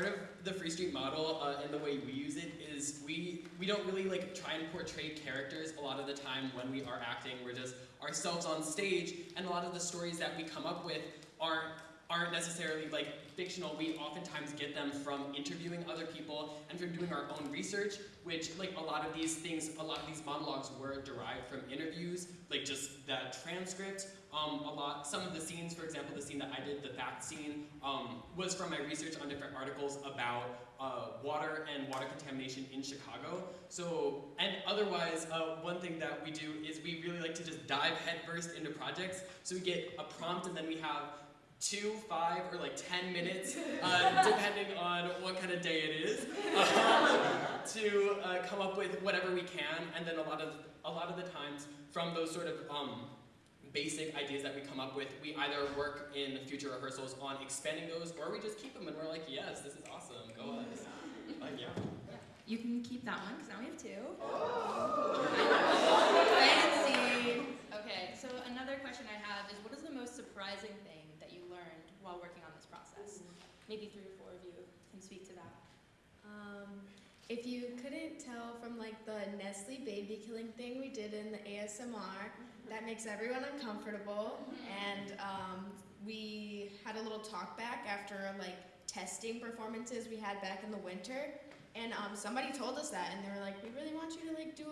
Speaker 11: part of the Free Street model uh, and the way we use it is we we don't really like try and portray characters a lot of the time when we are acting. We're just ourselves on stage, and a lot of the stories that we come up with aren't aren't necessarily like fictional. We oftentimes get them from interviewing other people and from doing our own research, which like a lot of these things, a lot of these monologues were derived from interviews, like just the transcript. Um, a lot, some of the scenes, for example, the scene that I did, the fact scene, um, was from my research on different articles about uh, water and water contamination in Chicago. So, and otherwise, uh, one thing that we do is we really like to just dive headfirst into projects. So we get a prompt and then we have two, five, or like 10 minutes, uh, [laughs] depending on what kind of day it is, um, [laughs] to uh, come up with whatever we can. And then a lot of, a lot of the times from those sort of um, basic ideas that we come up with, we either work in future rehearsals on expanding those, or we just keep them and we're like, yes, this is awesome, go us. [laughs] Like, yeah.
Speaker 17: You can keep that one because now we have two.
Speaker 11: Oh. [laughs]
Speaker 17: Fancy. Okay, so another question I have is what is the most surprising thing that you learned while working on this process? Maybe three or four of you can speak to that.
Speaker 8: Um, if you couldn't tell from like the Nestle baby killing thing we did in the ASMR, that makes everyone uncomfortable. And um, we had a little talk back after like testing performances we had back in the winter. And um, somebody told us that, and they were like, "We really want you to like do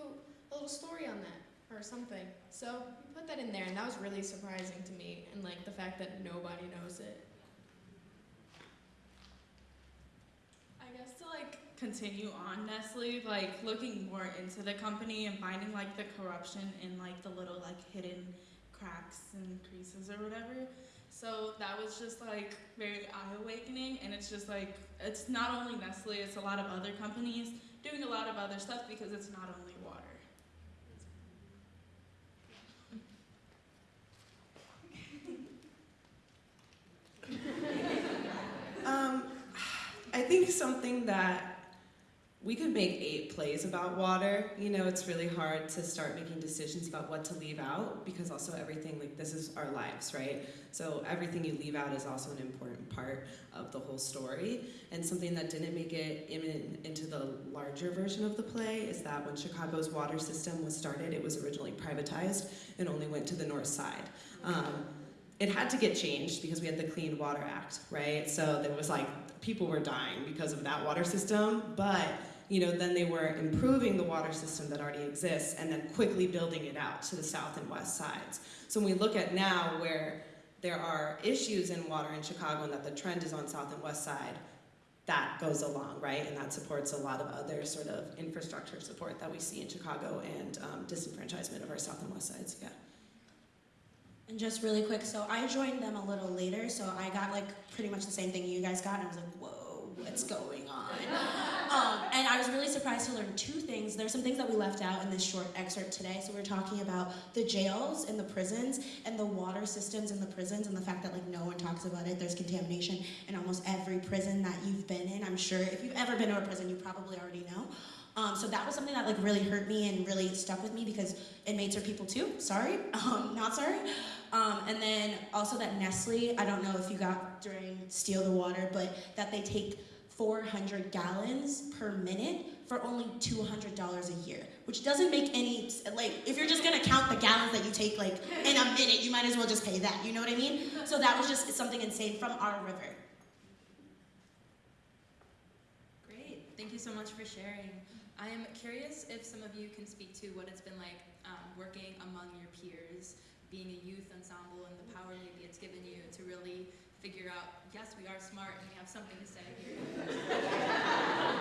Speaker 8: a little story on that or something." So we put that in there, and that was really surprising to me, and like the fact that nobody knows it.
Speaker 10: I guess to like continue on Nestle, like looking more into the company and finding like the corruption in like the little like hidden cracks and creases or whatever. So that was just like very eye awakening and it's just like it's not only Nestle, it's a lot of other companies doing a lot of other stuff because it's not only water. [laughs]
Speaker 18: Um, I think something that we could make eight plays about water. You know, it's really hard to start making decisions about what to leave out because also everything, like, this is our lives, right? So everything you leave out is also an important part of the whole story. And something that didn't make it in, into the larger version of the play is that when Chicago's water system was started, it was originally privatized and only went to the north side. Um, it had to get changed because we had the Clean Water Act, right? So there was like people were dying because of that water system, but you know, then they were improving the water system that already exists and then quickly building it out to the south and west sides. So when we look at now where there are issues in water in Chicago and that the trend is on south and west side, that goes along, right? And that supports a lot of other sort of infrastructure support that we see in Chicago and um, disenfranchisement of our south and west sides, yeah.
Speaker 13: And just really quick, so I joined them a little later, so I got like pretty much the same thing you guys got, and I was like, whoa, what's going on? Um, and I was really surprised to learn two things. There's some things that we left out in this short excerpt today. So we're talking about the jails and the prisons and the water systems in the prisons and the fact that like no one talks about it. There's contamination in almost every prison that you've been in. I'm sure if you've ever been to a prison, you probably already know. Um, so that was something that like really hurt me and really stuck with me because inmates are people too. Sorry, [laughs] um, not sorry. Um, and then also that Nestle, I don't know if you got during Steal the Water, but that they take 400 gallons per minute for only $200 a year, which doesn't make any, like, if you're just gonna count the gallons that you take, like, in a minute, you might as well just pay that, you know what I mean? So that was just something insane from our river.
Speaker 17: Great. Thank you so much for sharing. I am curious if some of you can speak to what it's been like um, working among your peers, being a youth ensemble, and the power maybe it's given you to really figure out, yes, we are smart and we have something to say here. [laughs]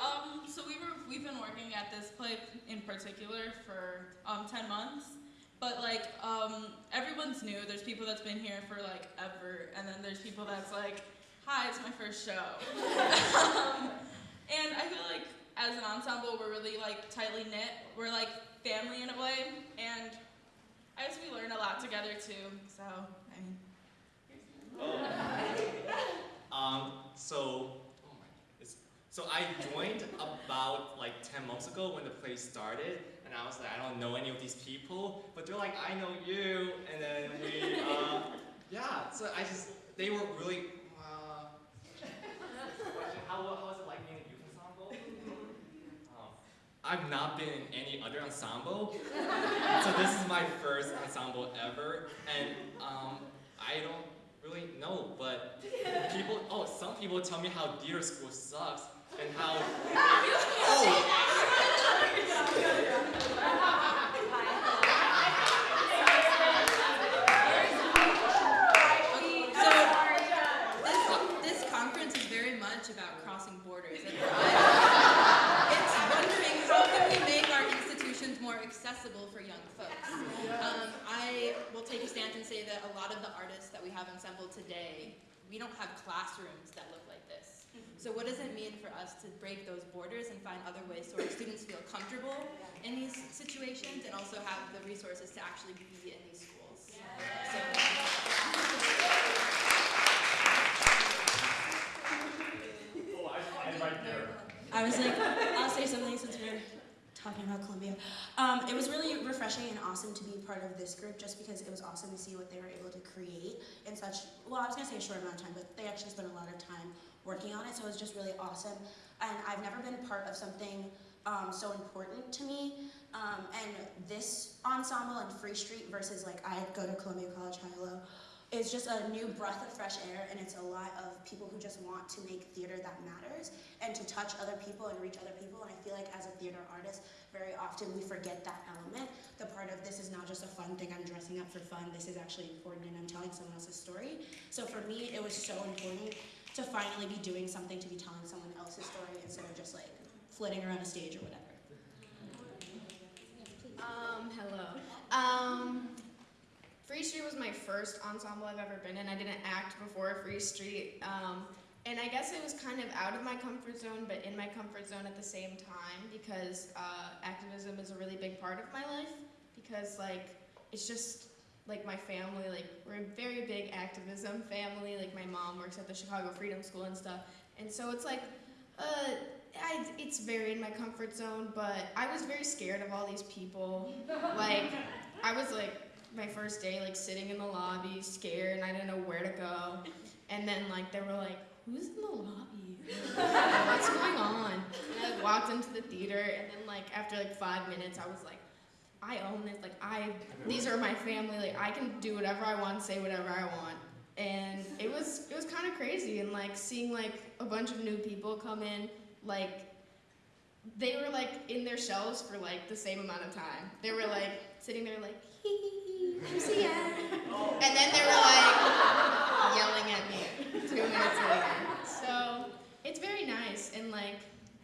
Speaker 10: Um, so we were we've been working at this play in particular for um 10 months. But like um everyone's new. There's people that's been here for like ever and then there's people that's like, "Hi, it's my first show." [laughs] and I feel like as an ensemble we're really like tightly knit. We're like family in a way. And I guess we learn a lot together too. So, I mean, [laughs]
Speaker 6: Um, so, oh so I joined about like 10 months ago when the play started, and I was like, I don't know any of these people, but they're like, I know you, and then we, uh, yeah, so I just, they were really, uh, how, how was it like being a youth ensemble? Um, I've not been in any other ensemble, [laughs] so this is my first ensemble ever, and um, I don't really know, but people, oh, some people tell me how theater school sucks, and how, [laughs] [laughs]
Speaker 17: So this, this conference is very much about crossing borders. And for us, it's wondering how can we make our institutions more accessible for young folks. Um, I will take a stance and say that a lot of the artists that we have assembled today we don't have classrooms that look like this. Mm-hmm. So what does it mean for us to break those borders and find other ways so our students feel comfortable in these situations and also have the resources to actually be in these schools? So,
Speaker 6: Oh, I, I'm right there.
Speaker 13: I was like, I'll say something since we're talking about Columbia. Um, it was really refreshing and awesome to be part of this group just because it was awesome to see what they were able to create in such, well, I was to say a short amount of time, but they actually spent a lot of time working on it, so it was just really awesome. And I've never been part of something um, so important to me. Um, and this ensemble and Free Street versus like I go to Columbia College High Low is just a new breath of fresh air and it's a lot of people who just want to make theater that matters and to touch other people and reach other people. And I feel like as a theater artist very often we forget that element. The part of this is not just a fun thing I'm dressing up for fun. This is actually important and I'm telling someone else's story. So for me it was so important to finally be doing something to be telling someone else's story instead of just like flitting around a stage or whatever.
Speaker 8: Um, hello. Um, Free Street was my first ensemble I've ever been in. I didn't act before Free Street. Um, and I guess it was kind of out of my comfort zone, but in my comfort zone at the same time because uh, activism is a really big part of my life. Because, like, it's just like my family, like, we're a very big activism family. Like, my mom works at the Chicago Freedom School and stuff. And so it's like, uh, I, it's very in my comfort zone, but I was very scared of all these people. like, I was like, my first day, like sitting in the lobby, scared, and I didn't know where to go. And then, like, they were like, "Who's in the lobby? What's going on?" And I like, walked into the theater, and then, like, after like five minutes, I was like, "I own this. Like, I, these are my family. Like, I can do whatever I want, say whatever I want." And it was, it was kind of crazy, and like seeing like a bunch of new people come in, like they were like in their shells for like the same amount of time. They were like sitting there like hee [laughs] hee hee, MCN. And then they were like yelling at me two minutes later. So it's very nice and like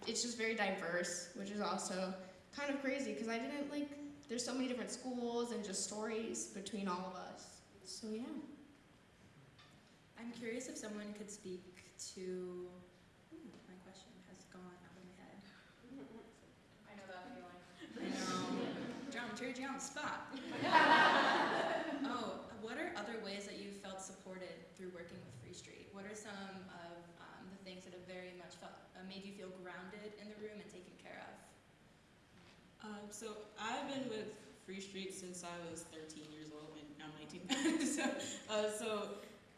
Speaker 8: it's just very diverse, which is also kind of crazy because I didn't like there's so many different schools and just stories between all of us. So yeah.
Speaker 17: I'm curious if someone could speak to. Ooh, my question has gone out of my head. [laughs]
Speaker 19: I know that feeling.
Speaker 17: I know. Dramaturgy on the spot. [laughs] oh, what are other ways that you felt supported through working with Free Street? What are some of um, the things that have very much felt, uh, made you feel grounded in the room and taken care of?
Speaker 9: Um, so I've been with Free Street since I was 13 years old, and I'm 19. [laughs] so, uh, so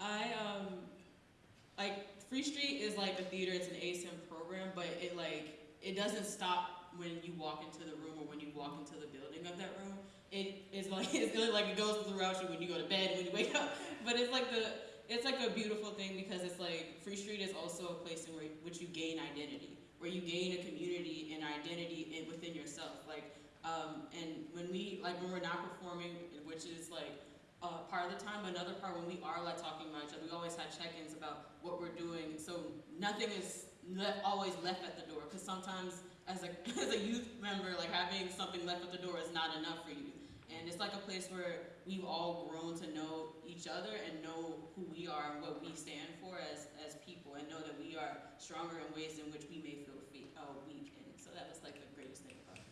Speaker 9: I um, like Free Street is like a theater. It's an ASM program, but it like it doesn't stop when you walk into the room or when you walk into the building of that room. It is like [laughs] it's really like it goes throughout you when you go to bed, when you wake up. But it's like the it's like a beautiful thing because it's like Free Street is also a place in where, which you gain identity, where you gain a community and identity in, within yourself. Like, um, and when we like when we're not performing, which is like uh, part of the time, another part when we are like talking about each other, we always have check-ins about what we're doing. So nothing is left, always left at the door because sometimes as a [laughs] as a youth member, like having something left at the door is not enough for you. And it's like a place where we've all grown to know each other and know who we are and what we stand for as, as people and know that we are stronger in ways in which we may feel fe- uh, weak. And so that was like the greatest thing about it.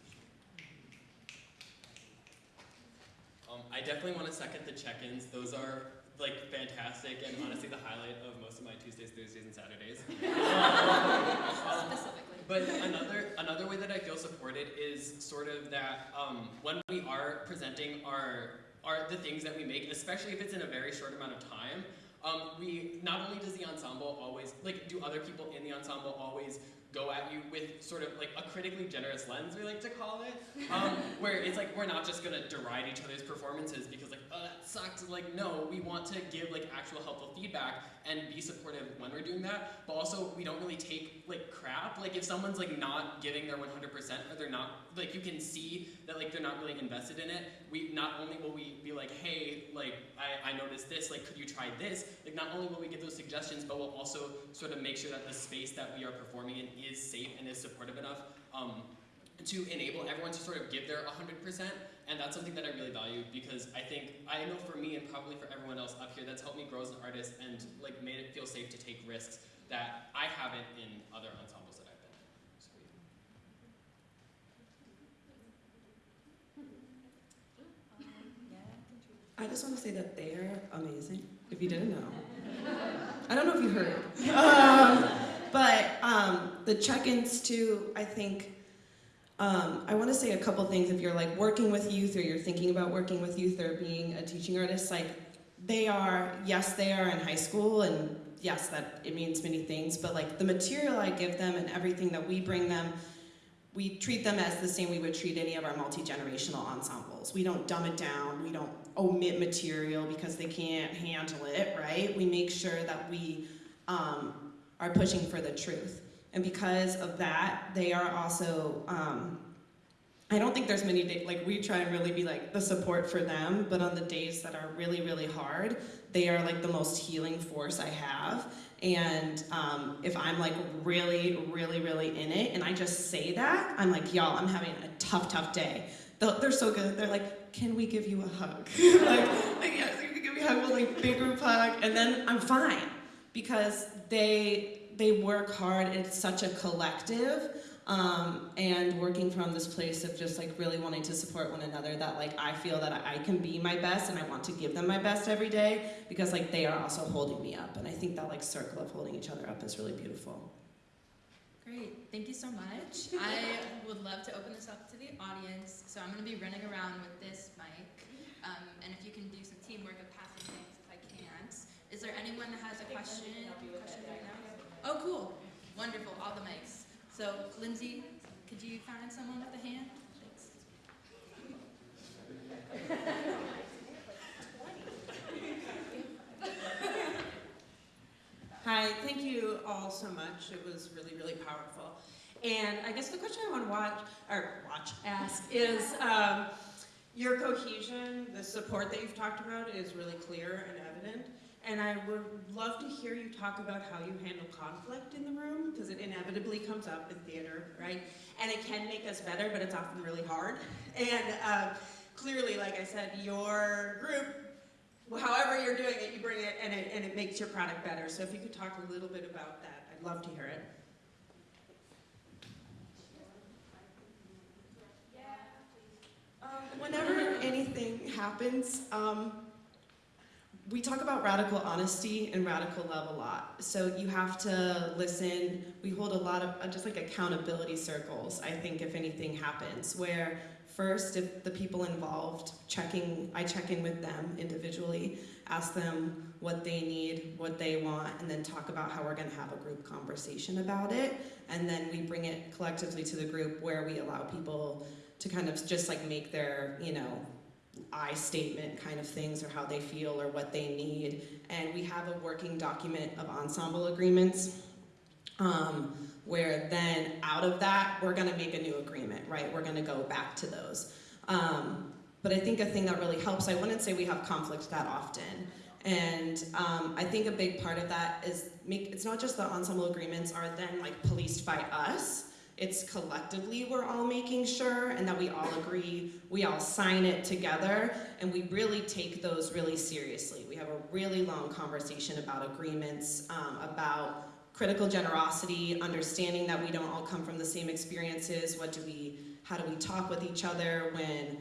Speaker 11: Um, I definitely want to second the check-ins. Those are like fantastic and honestly the highlight of most of my Tuesdays, Thursdays, and Saturdays. [laughs] [laughs]
Speaker 17: Specifically.
Speaker 11: But another another way that I feel supported is sort of that um, when we are presenting our are the things that we make, especially if it's in a very short amount of time. Um, we not only does the ensemble always like do other people in the ensemble always go at you with sort of like a critically generous lens, we like to call it, um, [laughs] where it's like we're not just gonna deride each other's performances because like oh that sucked. Like no, we want to give like actual helpful feedback and be supportive when we're doing that. But also we don't really take like crap. Like if someone's like not giving their 100% or they're not like you can see that like they're not really invested in it. We not only will we be like hey like I, I noticed this like could you try this like not only will we give those suggestions but we'll also sort of make sure that the space that we are performing in is safe and is supportive enough. Um,
Speaker 20: to enable everyone to sort of give their 100%. And that's something that I really value because I think, I know for me and probably for everyone else up here, that's helped me grow as an artist and like made it feel safe to take risks that I haven't in other ensembles that I've been in.
Speaker 18: I just want to say that they're amazing, if you didn't know. I don't know if you heard. Um, but um, the check-ins too, I think, um, I want to say a couple things if you're like working with youth or you're thinking about working with youth or being a teaching artist, like they are, yes, they are in high school and yes, that it means many things, but like the material I give them and everything that we bring them, we treat them as the same we would treat any of our multi-generational ensembles. We don't dumb it down, we don't omit material because they can't handle it, right? We make sure that we um, are pushing for the truth. And because of that, they are also, um, I don't think there's many days, like we try and really be like the support for them, but on the days that are really, really hard, they are like the most healing force I have. And um, if I'm like really, really, really in it, and I just say that, I'm like, y'all, I'm having a tough, tough day. They're so good. They're like, can we give you a hug? [laughs] like, like, yes, we can give you a hug, like big group hug, and then I'm fine because they they work hard. It's such a collective, um, and working from this place of just like really wanting to support one another. That like I feel that I can be my best, and I want to give them my best every day because like they are also holding me up, and I think that like circle of holding each other up is really beautiful.
Speaker 17: Great, thank you so much. I would love to open this up to the audience, so I'm going to be running around with this mic, um, and if you can do some teamwork of passing things if I can't. Is there anyone that has a question? question right now? Oh, cool, wonderful, all the mics. So, Lindsay, could you find someone with a hand? Thanks. [laughs]
Speaker 21: Hi, thank you all so much. It was really, really powerful. And I guess the question I want to watch, or watch, ask is [laughs] um, your cohesion, the support that you've talked about is really clear and evident. And I would love to hear you talk about how you handle conflict in the room, because it inevitably comes up in theater, right? And it can make us better, but it's often really hard. [laughs] And uh, clearly, like I said, your group however you're doing it, you bring it and, it and it makes your product better. So if you could talk a little bit about that, I'd love to hear it.
Speaker 18: Um, whenever anything happens, um, we talk about radical honesty and radical love a lot. So you have to listen. We hold a lot of uh, just like accountability circles, I think, if anything happens, where first, if the people involved, checking, I check in with them individually, ask them what they need, what they want, and then talk about how we're gonna have a group conversation about it. And then we bring it collectively to the group where we allow people to kind of just like make their, you know, I statement kind of things or how they feel or what they need. And we have a working document of ensemble agreements um, where then out of that, we're gonna make a new agreement, right? We're gonna go back to those. Um, but I think a thing that really helps, I wouldn't say we have conflict that often. And um, I think a big part of that is make, it's not just the ensemble agreements are then like policed by us, it's collectively we're all making sure and that we all agree, we all sign it together, and we really take those really seriously. We have a really long conversation about agreements, um, about critical generosity, understanding that we don't all come from the same experiences, what do we, how do we talk with each other when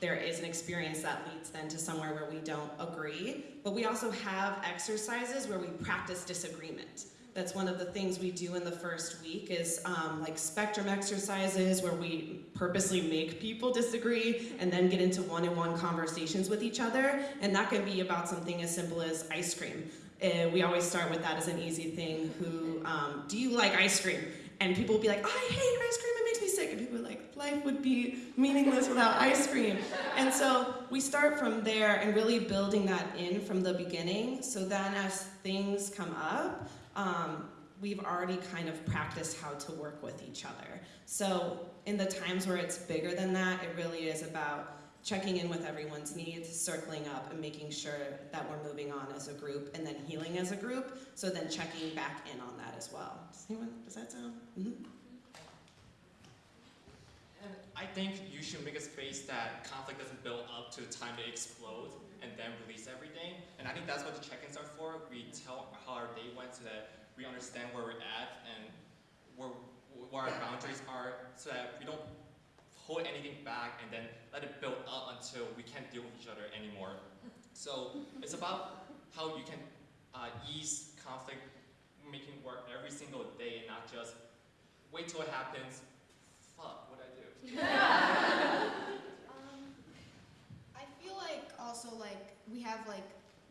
Speaker 18: there is an experience that leads then to somewhere where we don't agree. But we also have exercises where we practice disagreement. That's one of the things we do in the first week is um, like spectrum exercises where we purposely make people disagree and then get into one-on-one conversations with each other. And that can be about something as simple as ice cream. Uh, we always start with that as an easy thing. Who, um, do you like ice cream? And people will be like, I hate ice cream, it makes me sick. And people are like, life would be meaningless without ice cream. And so we start from there and really building that in from the beginning. So then as things come up, um, we've already kind of practiced how to work with each other. So in the times where it's bigger than that, it really is about checking in with everyone's needs, circling up and making sure that we're moving on as a group and then healing as a group. So then checking back in on that as well. Does anyone, does that sound? Mm -hmm.
Speaker 6: And I think you should make a space that conflict doesn't build up to the time it explodes and then release everything. And I think that's what the check-ins are for. We tell how our day went so that we understand where we're at and where, where our boundaries are so that we don't hold anything back and then let it build up until we can't deal with each other anymore. So it's about how you can uh, ease conflict, making work every single day and not just wait till it happens. Fuck, what I do? [laughs]
Speaker 8: Um, I feel like also like we have like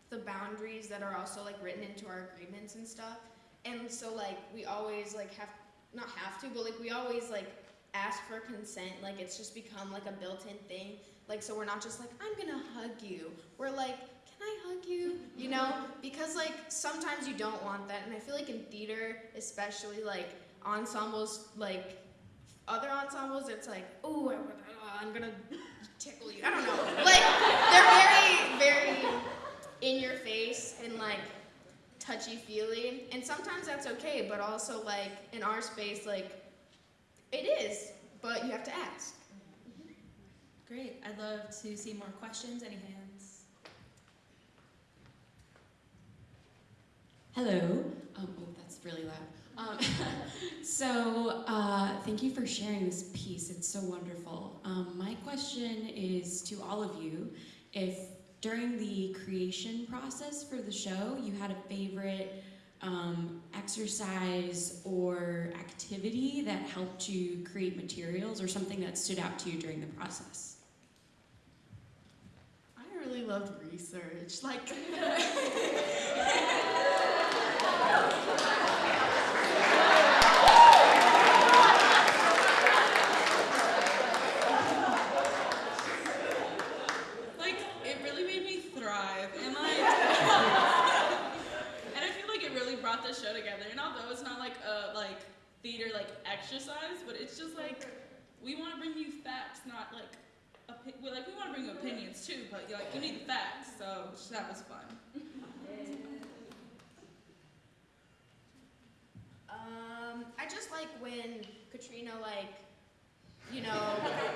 Speaker 8: the boundaries that are also like written into our agreements and stuff. And so like we always like have not have to, but like we always like ask for consent. Like it's just become like a built-in thing. Like so we're not just like I'm gonna hug you. We're like can I hug you? You know, because like sometimes you don't want that, and I feel like in theater, especially like ensembles, like other ensembles, it's like, oh, I'm gonna tickle you. I don't know. Like they're very, very in your face and like touchy feely, and sometimes that's okay. But also like in our space, like it is, but you have to ask.
Speaker 17: Great. I'd love to see more questions. Any hands?
Speaker 3: Hello. Um, oh, that's really loud. Um, [laughs] so, uh, thank you for sharing this piece. It's so wonderful. Um, my question is to all of you if during the creation process for the show you had a favorite um, exercise or activity that helped you create materials or something that stood out to you during the process.
Speaker 22: I really loved research. Like,
Speaker 10: Like, [laughs] [laughs] it really made me thrive, and like, and I feel like it really brought the show together. And although it's not like a like theater like exercise, but it's just like we want to bring you facts, not like well, like we want to bring you opinions too, but like you need the facts. So that was fun. [laughs]
Speaker 8: Um, I just like when Katrina like, you know,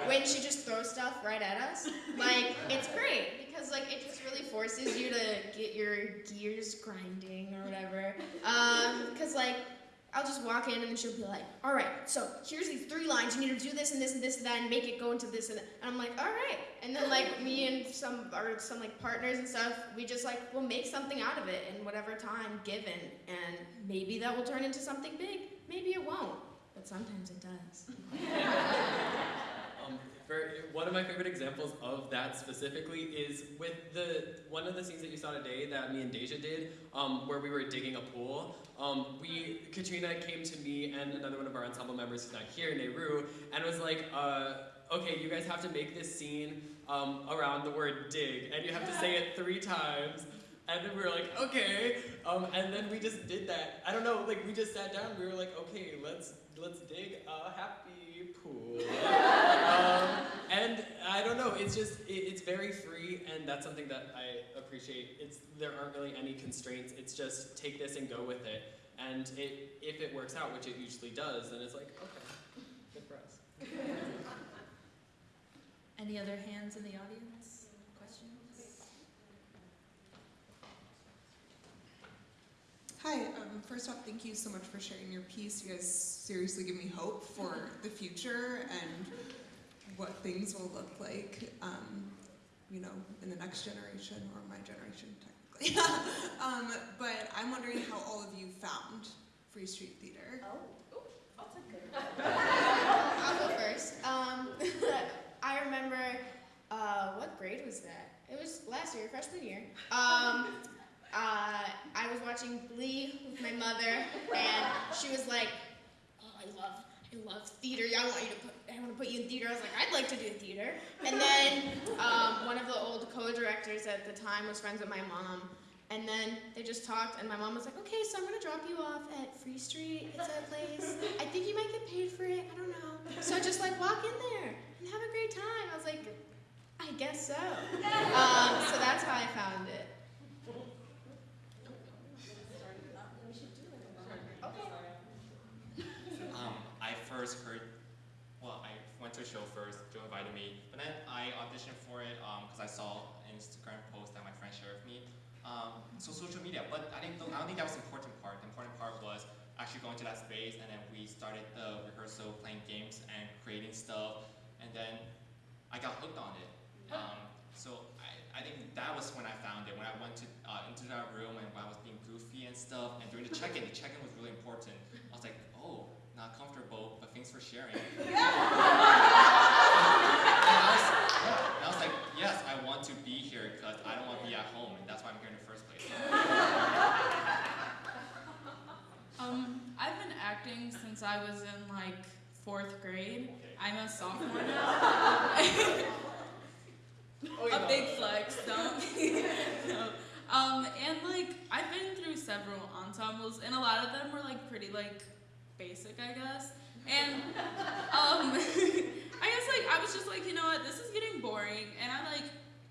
Speaker 8: when she just throws stuff right at us. Like it's great because like it just really forces you to get your gears grinding or whatever. Um, cause like I'll just walk in and then she'll be like, all right, so here's these three lines. You need to do this and this and this and that and make it go into this and that. And I'm like, all right. And then like me and some or some like partners and stuff, we just like we'll make something out of it in whatever time given. And maybe that will turn into something big. Maybe it won't. But sometimes it does. [laughs]
Speaker 11: For, one of my favorite examples of that specifically is with the one of the scenes that you saw today that me and Deja did, um, where we were digging a pool. Um, we Katrina came to me and another one of our ensemble members who's not here, Nehru, and was like, uh, "Okay, you guys have to make this scene um, around the word dig, and you have to say it three times." And then we were like, okay. Um, and then we just did that. I don't know, like we just sat down. We were like, okay, let's let's dig a happy pool. um, and I don't know. It's just it, it's very free, and that's something that I appreciate. It's there aren't really any constraints. It's just take this and go with it. And it if it works out, which it usually does, then it's like okay, good for us.
Speaker 17: Any other hands in the audience? Questions?
Speaker 21: Hi, um, first off, thank you so much for sharing your piece. You guys seriously give me hope for the future and what things will look like, um, you know, in the next generation or my generation, technically. [laughs] um, but I'm wondering how all of you found Free Street Theater.
Speaker 8: Oh, Ooh, I'll take it. [laughs] I'll go first. Um, [laughs] I remember, uh, what grade was that? It was last year, freshman year. Uh, I was watching Glee with my mother, and she was like, "Oh, I love, I love theater. I want you to put, I want to put you in theater." I was like, "I'd like to do theater." And then um, one of the old co-directors at the time was friends with my mom, and then they just talked, and my mom was like, "Okay, so I'm gonna drop you off at Free Street. It's a place. I think you might get paid for it. I don't know. So just like walk in there and have a great time." I was like, "I guess so." [laughs] Um, so that's how I found it.
Speaker 6: Um, I first heard, well, I went to a show first. Joe invited me, but then I auditioned for it because I saw an Instagram post that my friend shared with me. Um, so social media, but I didn't. I don't think that was the important part. The important part was actually going to that space, and then we started the rehearsal, playing games and creating stuff, and then I got hooked on it. Um, so I, I think that was when I found it. When I went to uh, into that room and when I was being goofy and stuff, and during the check-in, the check-in was really important. I was like, oh, not comfortable, but thanks for sharing. [laughs] and, I was, and I was like, yes, I want to be here because I don't want to be at home, and that's why I'm here in the first place. [laughs]
Speaker 10: Um, I've been acting since I was in like fourth grade. I'm a sophomore [laughs] now. a big flex, don't. no. Um, and like I've been through several ensembles, and a lot of them were like pretty like basic, I guess. And um, [laughs] I guess like I was just like, you know what, this is getting boring, and I like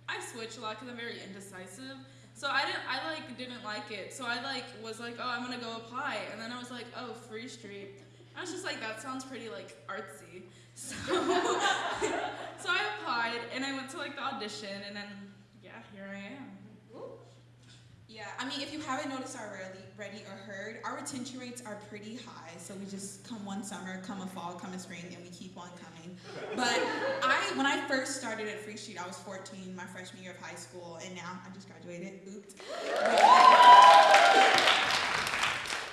Speaker 10: I switch a lot because I'm very indecisive. So I didn't, I like didn't like it. So I like was like, oh, I'm gonna go apply, and then I was like, oh, Free Street. I was just like, that sounds pretty like artsy. [laughs] So, [laughs] so I applied, and I went to like the audition, and then yeah, here I am.
Speaker 23: Yeah, I mean, if you haven't noticed already, ready or heard, our retention rates are pretty high. So we just come one summer, come a fall, come a spring, and we keep on coming. But I, when I first started at Free Street, I was 14, my freshman year of high school, and now I just graduated. Oops.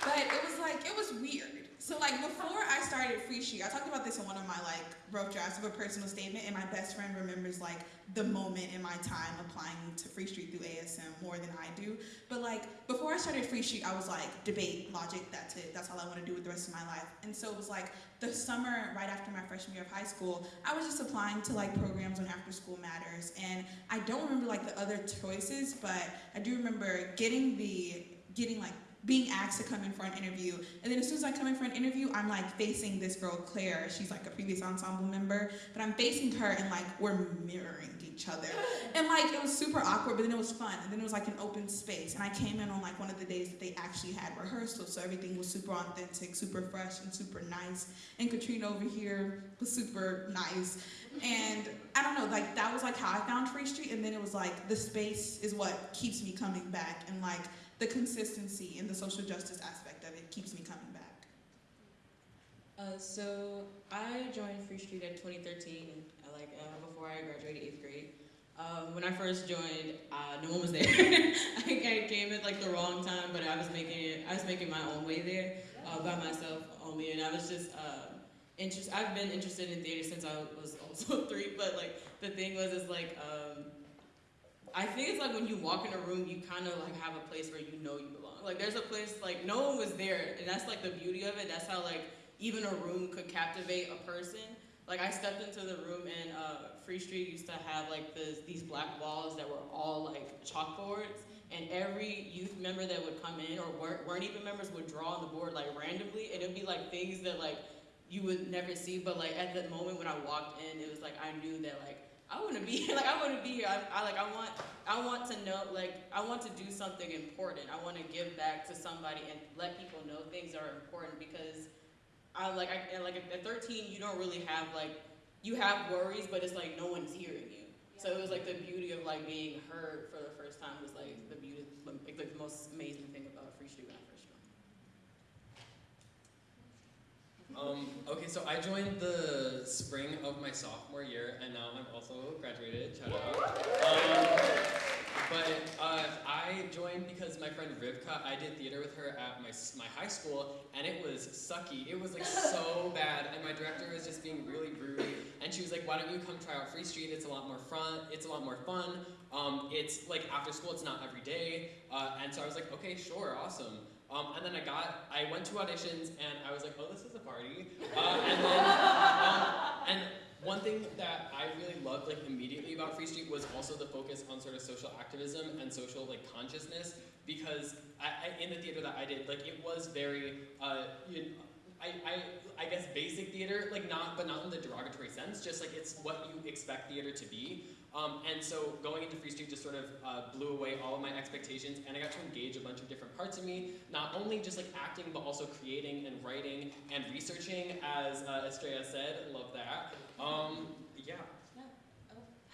Speaker 23: But it was like it was weird. So like before I started Free Street, I talked about this in one of my like rough drafts of a personal statement, and my best friend remembers like the moment in my time applying to Free Street through ASM more than I do. But like before I started Free Street, I was like debate, logic, that's it. That's all I want to do with the rest of my life. And so it was like the summer right after my freshman year of high school, I was just applying to like programs on After School Matters, and I don't remember like the other choices, but I do remember getting the getting like being asked to come in for an interview. And then as soon as I come in for an interview, I'm like facing this girl, Claire. She's like a previous ensemble member, but I'm facing her and like we're mirroring each other. [laughs] And like it was super awkward, but then it was fun. And then it was like an open space. And I came in on like one of the days that they actually had rehearsal, so everything was super authentic, super fresh, and super nice. And Katrina over here was super nice. And I don't know, like that was like how I found Free Street. And then it was like the space is what keeps me coming back. And like the consistency and the social justice aspect of it keeps me coming back.
Speaker 24: Uh, so I joined Free Street in 2013, uh, like uh, before I graduated eighth grade. Um, when I first joined, uh, no one was there. [laughs] I came at like the wrong time, but I was making it. I was making my own way there uh, by myself only, and I was just uh, interested. I've been interested in theater since I was also [laughs] three, but like the thing was, is like. Um, I think it's like when you walk in a room, you kind of like have a place where you know you belong. Like there's a place like no one was there, and that's like the beauty of it. That's how like even a room could captivate a person. Like I stepped into the room and uh, Free Street used to have like this, these black walls that were all like chalkboards, and every youth member that would come in or weren't, weren't even members would draw on the board like randomly, and it'd be like things that like you would never see. But like at the moment when I walked in, it was like I knew that like I want to be. [laughs] Like I want to be here. I, I like I want I want to know like I want to do something important. I want to give back to somebody and let people know things are important because I like I like at 13 you don't really have like you have worries but it's like no one's hearing you. So it was like the beauty of like being heard for the first time was like the beauty like the most amazing thing about Free Street when I first joined.
Speaker 11: Um, okay, so I joined the spring of my sophomore year, and now I'm also graduated. Shout out. Um, but uh, I joined because my friend Rivka, I did theater with her at my my high school, and it was sucky. It was like so bad, and my director was just being really rude. And she was like, "Why don't you come try out Free Street? It's a lot more fun. It's a lot more fun. Um, it's like after school. It's not every day." Uh, and so I was like, "Okay, sure, awesome." Um, and then I got, I went to auditions and I was like, oh, this is a party. Uh, and then, um, and one thing that I really loved like immediately about Free Street was also the focus on sort of social activism and social like consciousness because I, I, in the theater that I did, like it was very, uh, you I, I, I guess basic theater, like not, but not in the derogatory sense, just like it's what you expect theater to be.
Speaker 20: Um, and so going into Free Street just sort of uh, blew away all of my expectations, and I got to engage a bunch of different parts of me, not only just like acting, but also creating and writing and researching, as uh, Estrella said. Love that. Um, yeah.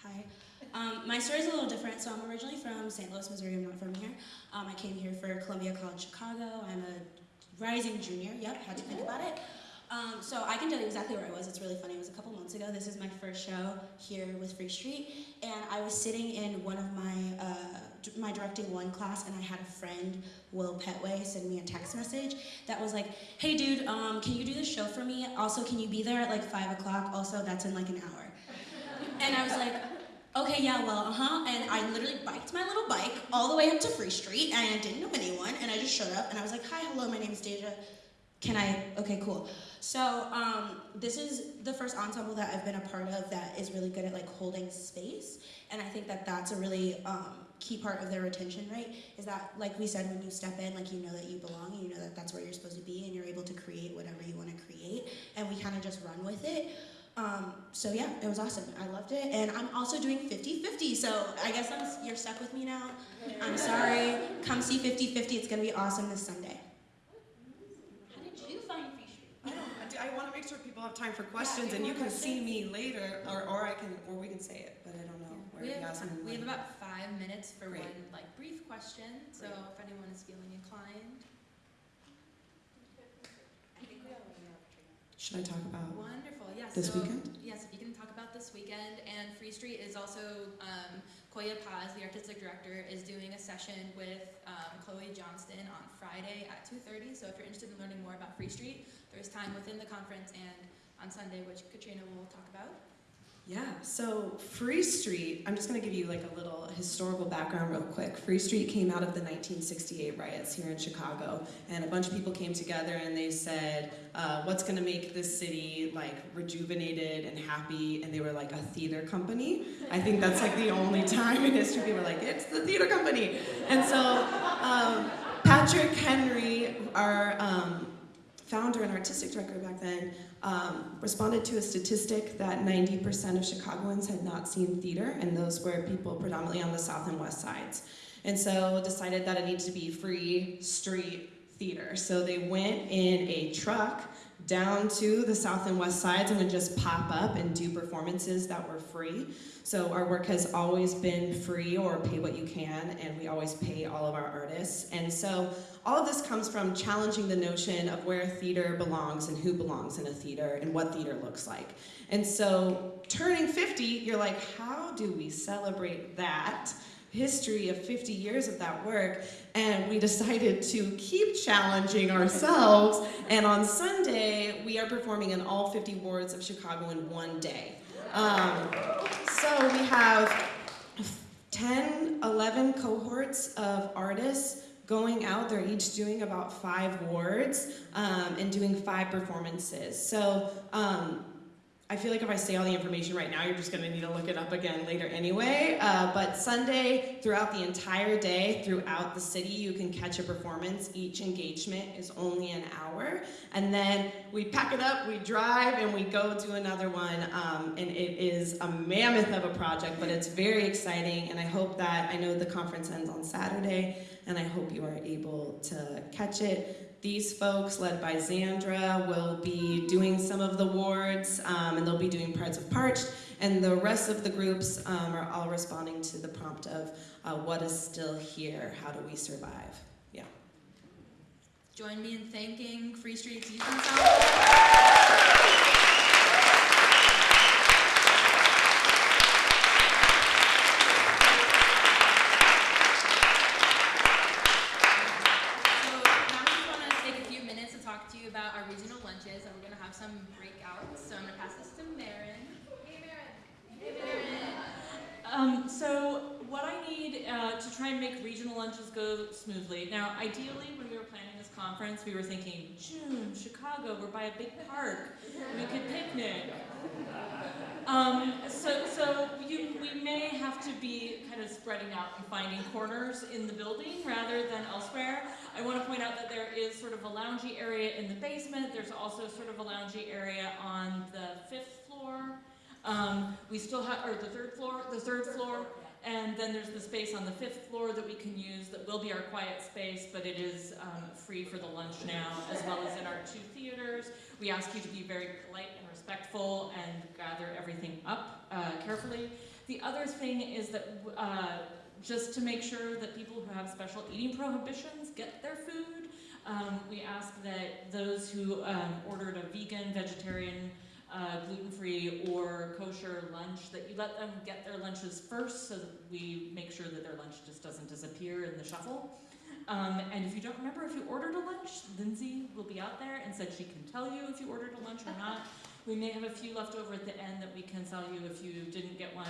Speaker 13: Hi. Um, my story is a little different. So I'm originally from St. Louis, Missouri. I'm not from here. Um, I came here for Columbia College Chicago. I'm a rising junior. Yep, had to think about it. Um, so I can tell you exactly where I was. It's really funny. It was a couple months ago. This is my first show here with Free Street, and I was sitting in one of my uh, my directing one class, and I had a friend, Will Petway, send me a text message that was like, "Hey, dude, um, can you do this show for me? Also, can you be there at like five o'clock? Also, that's in like an hour." And I was like, okay, yeah, well, uh huh. And I literally biked my little bike all the way up to Free Street, and I didn't know anyone, and I just showed up, and I was like, hi, hello, my name is Deja. Can I? Okay, cool. So um, this is the first ensemble that I've been a part of that is really good at like holding space, and I think that that's a really um, key part of their retention rate. Is that like we said, when you step in, like you know that you belong, you know that that's where you're supposed to be, and you're able to create whatever you want to create, and we kind of just run with it. Um, so yeah, it was awesome. I loved it. And I'm also doing 50-50, so I guess I'm, you're stuck with me now. I'm sorry. Come see 50-50. It's going to be awesome this Sunday.
Speaker 1: How did you find Free Street?
Speaker 18: I don't, I do- I want to make sure people have time for questions, and you can see me later, or, or I can, or we can say it, but I don't know. where
Speaker 17: We have, we have about five minutes for
Speaker 18: Great.
Speaker 17: one like brief question. So if anyone is feeling inclined.
Speaker 18: Should I talk about
Speaker 17: Wonderful. Yes.
Speaker 18: this
Speaker 17: so,
Speaker 18: weekend?
Speaker 17: Yes, if you can talk about this weekend. And Free Street is also um, Coya Paz, the artistic director, is doing a session with um, Chloe Johnston on Friday at 2:30. So if you're interested in learning more about Free Street, there's time within the conference and on Sunday, which Katrina will talk about.
Speaker 18: Yeah, so Free Street, I'm just going to give you like a little historical background real quick. Free Street came out of the 1968 riots here in Chicago, and a bunch of people came together and they said, uh, what's going to make this city like rejuvenated and happy? And they were like, a theater company. I think that's like the only [laughs] time in history people were like, it's the theater company. And so um, Patrick Henry, our um, founder and artistic director back then, um, responded to a statistic that 90% of Chicagoans had not seen theater, and those were people predominantly on the south and west sides. And so decided that it needed to be free street theater. So they went in a truck down to the south and west sides and would just pop up and do performances that were free. So our work has always been free or pay what you can, and we always pay all of our artists. And so all of this comes from challenging the notion of where theater belongs and who belongs in a theater and what theater looks like. And so turning 50, you're like, how do we celebrate that? History of 50 years of that work and we decided to keep challenging ourselves. And on sunday we are performing in all 50 wards of chicago in one day. Um, so we have 10 11 cohorts of artists going out. They're each doing about five wards um, and doing five performances. So um, I feel like if I say all the information right now, you're just to need to look it up again later anyway. Uh, but Sunday, throughout the entire day, throughout the city, you can catch a performance. Each engagement is only an hour. And then we pack it up, we drive, and we go do another one. Um, and it is a mammoth of a project, but it's very exciting. And I hope that, I know the conference ends on Saturday, and I hope you are able to catch it. These folks, led by Zandra, will be doing some of the wards, um, and they'll be doing parts of Parched, and the rest of the groups um, are all responding to the prompt of uh, what is still here, how do we survive? Yeah.
Speaker 17: Join me in thanking Free Street's Youth Ensemble. So now we just want to take a few minutes to talk to you about our regional lunches, and we're going to have some breakouts. So I'm going to pass this to Marin. Hey, Marin. Hey, Marin.
Speaker 1: Um, so what I need uh, to try and make regional lunches go smoothly. Now, ideally, when we were planning this conference, we were thinking June, Chicago, we're by a big park, we could picnic. Um, so, so you, we may have to be kind of spreading out and finding corners in the building rather than elsewhere. I want to point out that there is sort of a loungy area in the basement. There's also sort of a loungy area on the fifth floor.
Speaker 25: Um, we still have, or the third floor, the third floor, and then there's the space on the fifth floor that we can use that will be our quiet space, but it is um, free for the lunch now, as well as in our two theaters. We ask you to be very polite and respectful and gather everything up uh, carefully. The other thing is that uh, just to make sure that people who have special eating prohibitions get their food, um, we ask that those who um, ordered a vegan, vegetarian, uh, gluten-free or kosher lunch, that you let them get their lunches first so that we make sure that their lunch just doesn't disappear in the shuffle. Um, and if you don't remember if you ordered a lunch, Lindsay will be out there and said she can tell you if you ordered a lunch or not. We may have a few left over at the end that we can sell you if you didn't get one.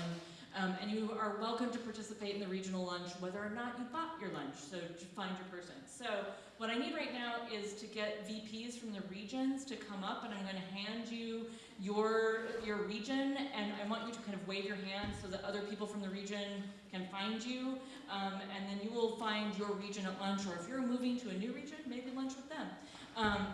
Speaker 25: Um, and you are welcome to participate in the regional lunch whether or not you bought your lunch, so to find your person. So what I need right now is to get VPs from the regions to come up and I'm gonna hand you your, your region and I want you to kind of wave your hand so that other people from the region can find you. Um, and then you will find your region at lunch or if you're moving to a new region, maybe lunch with them. Um,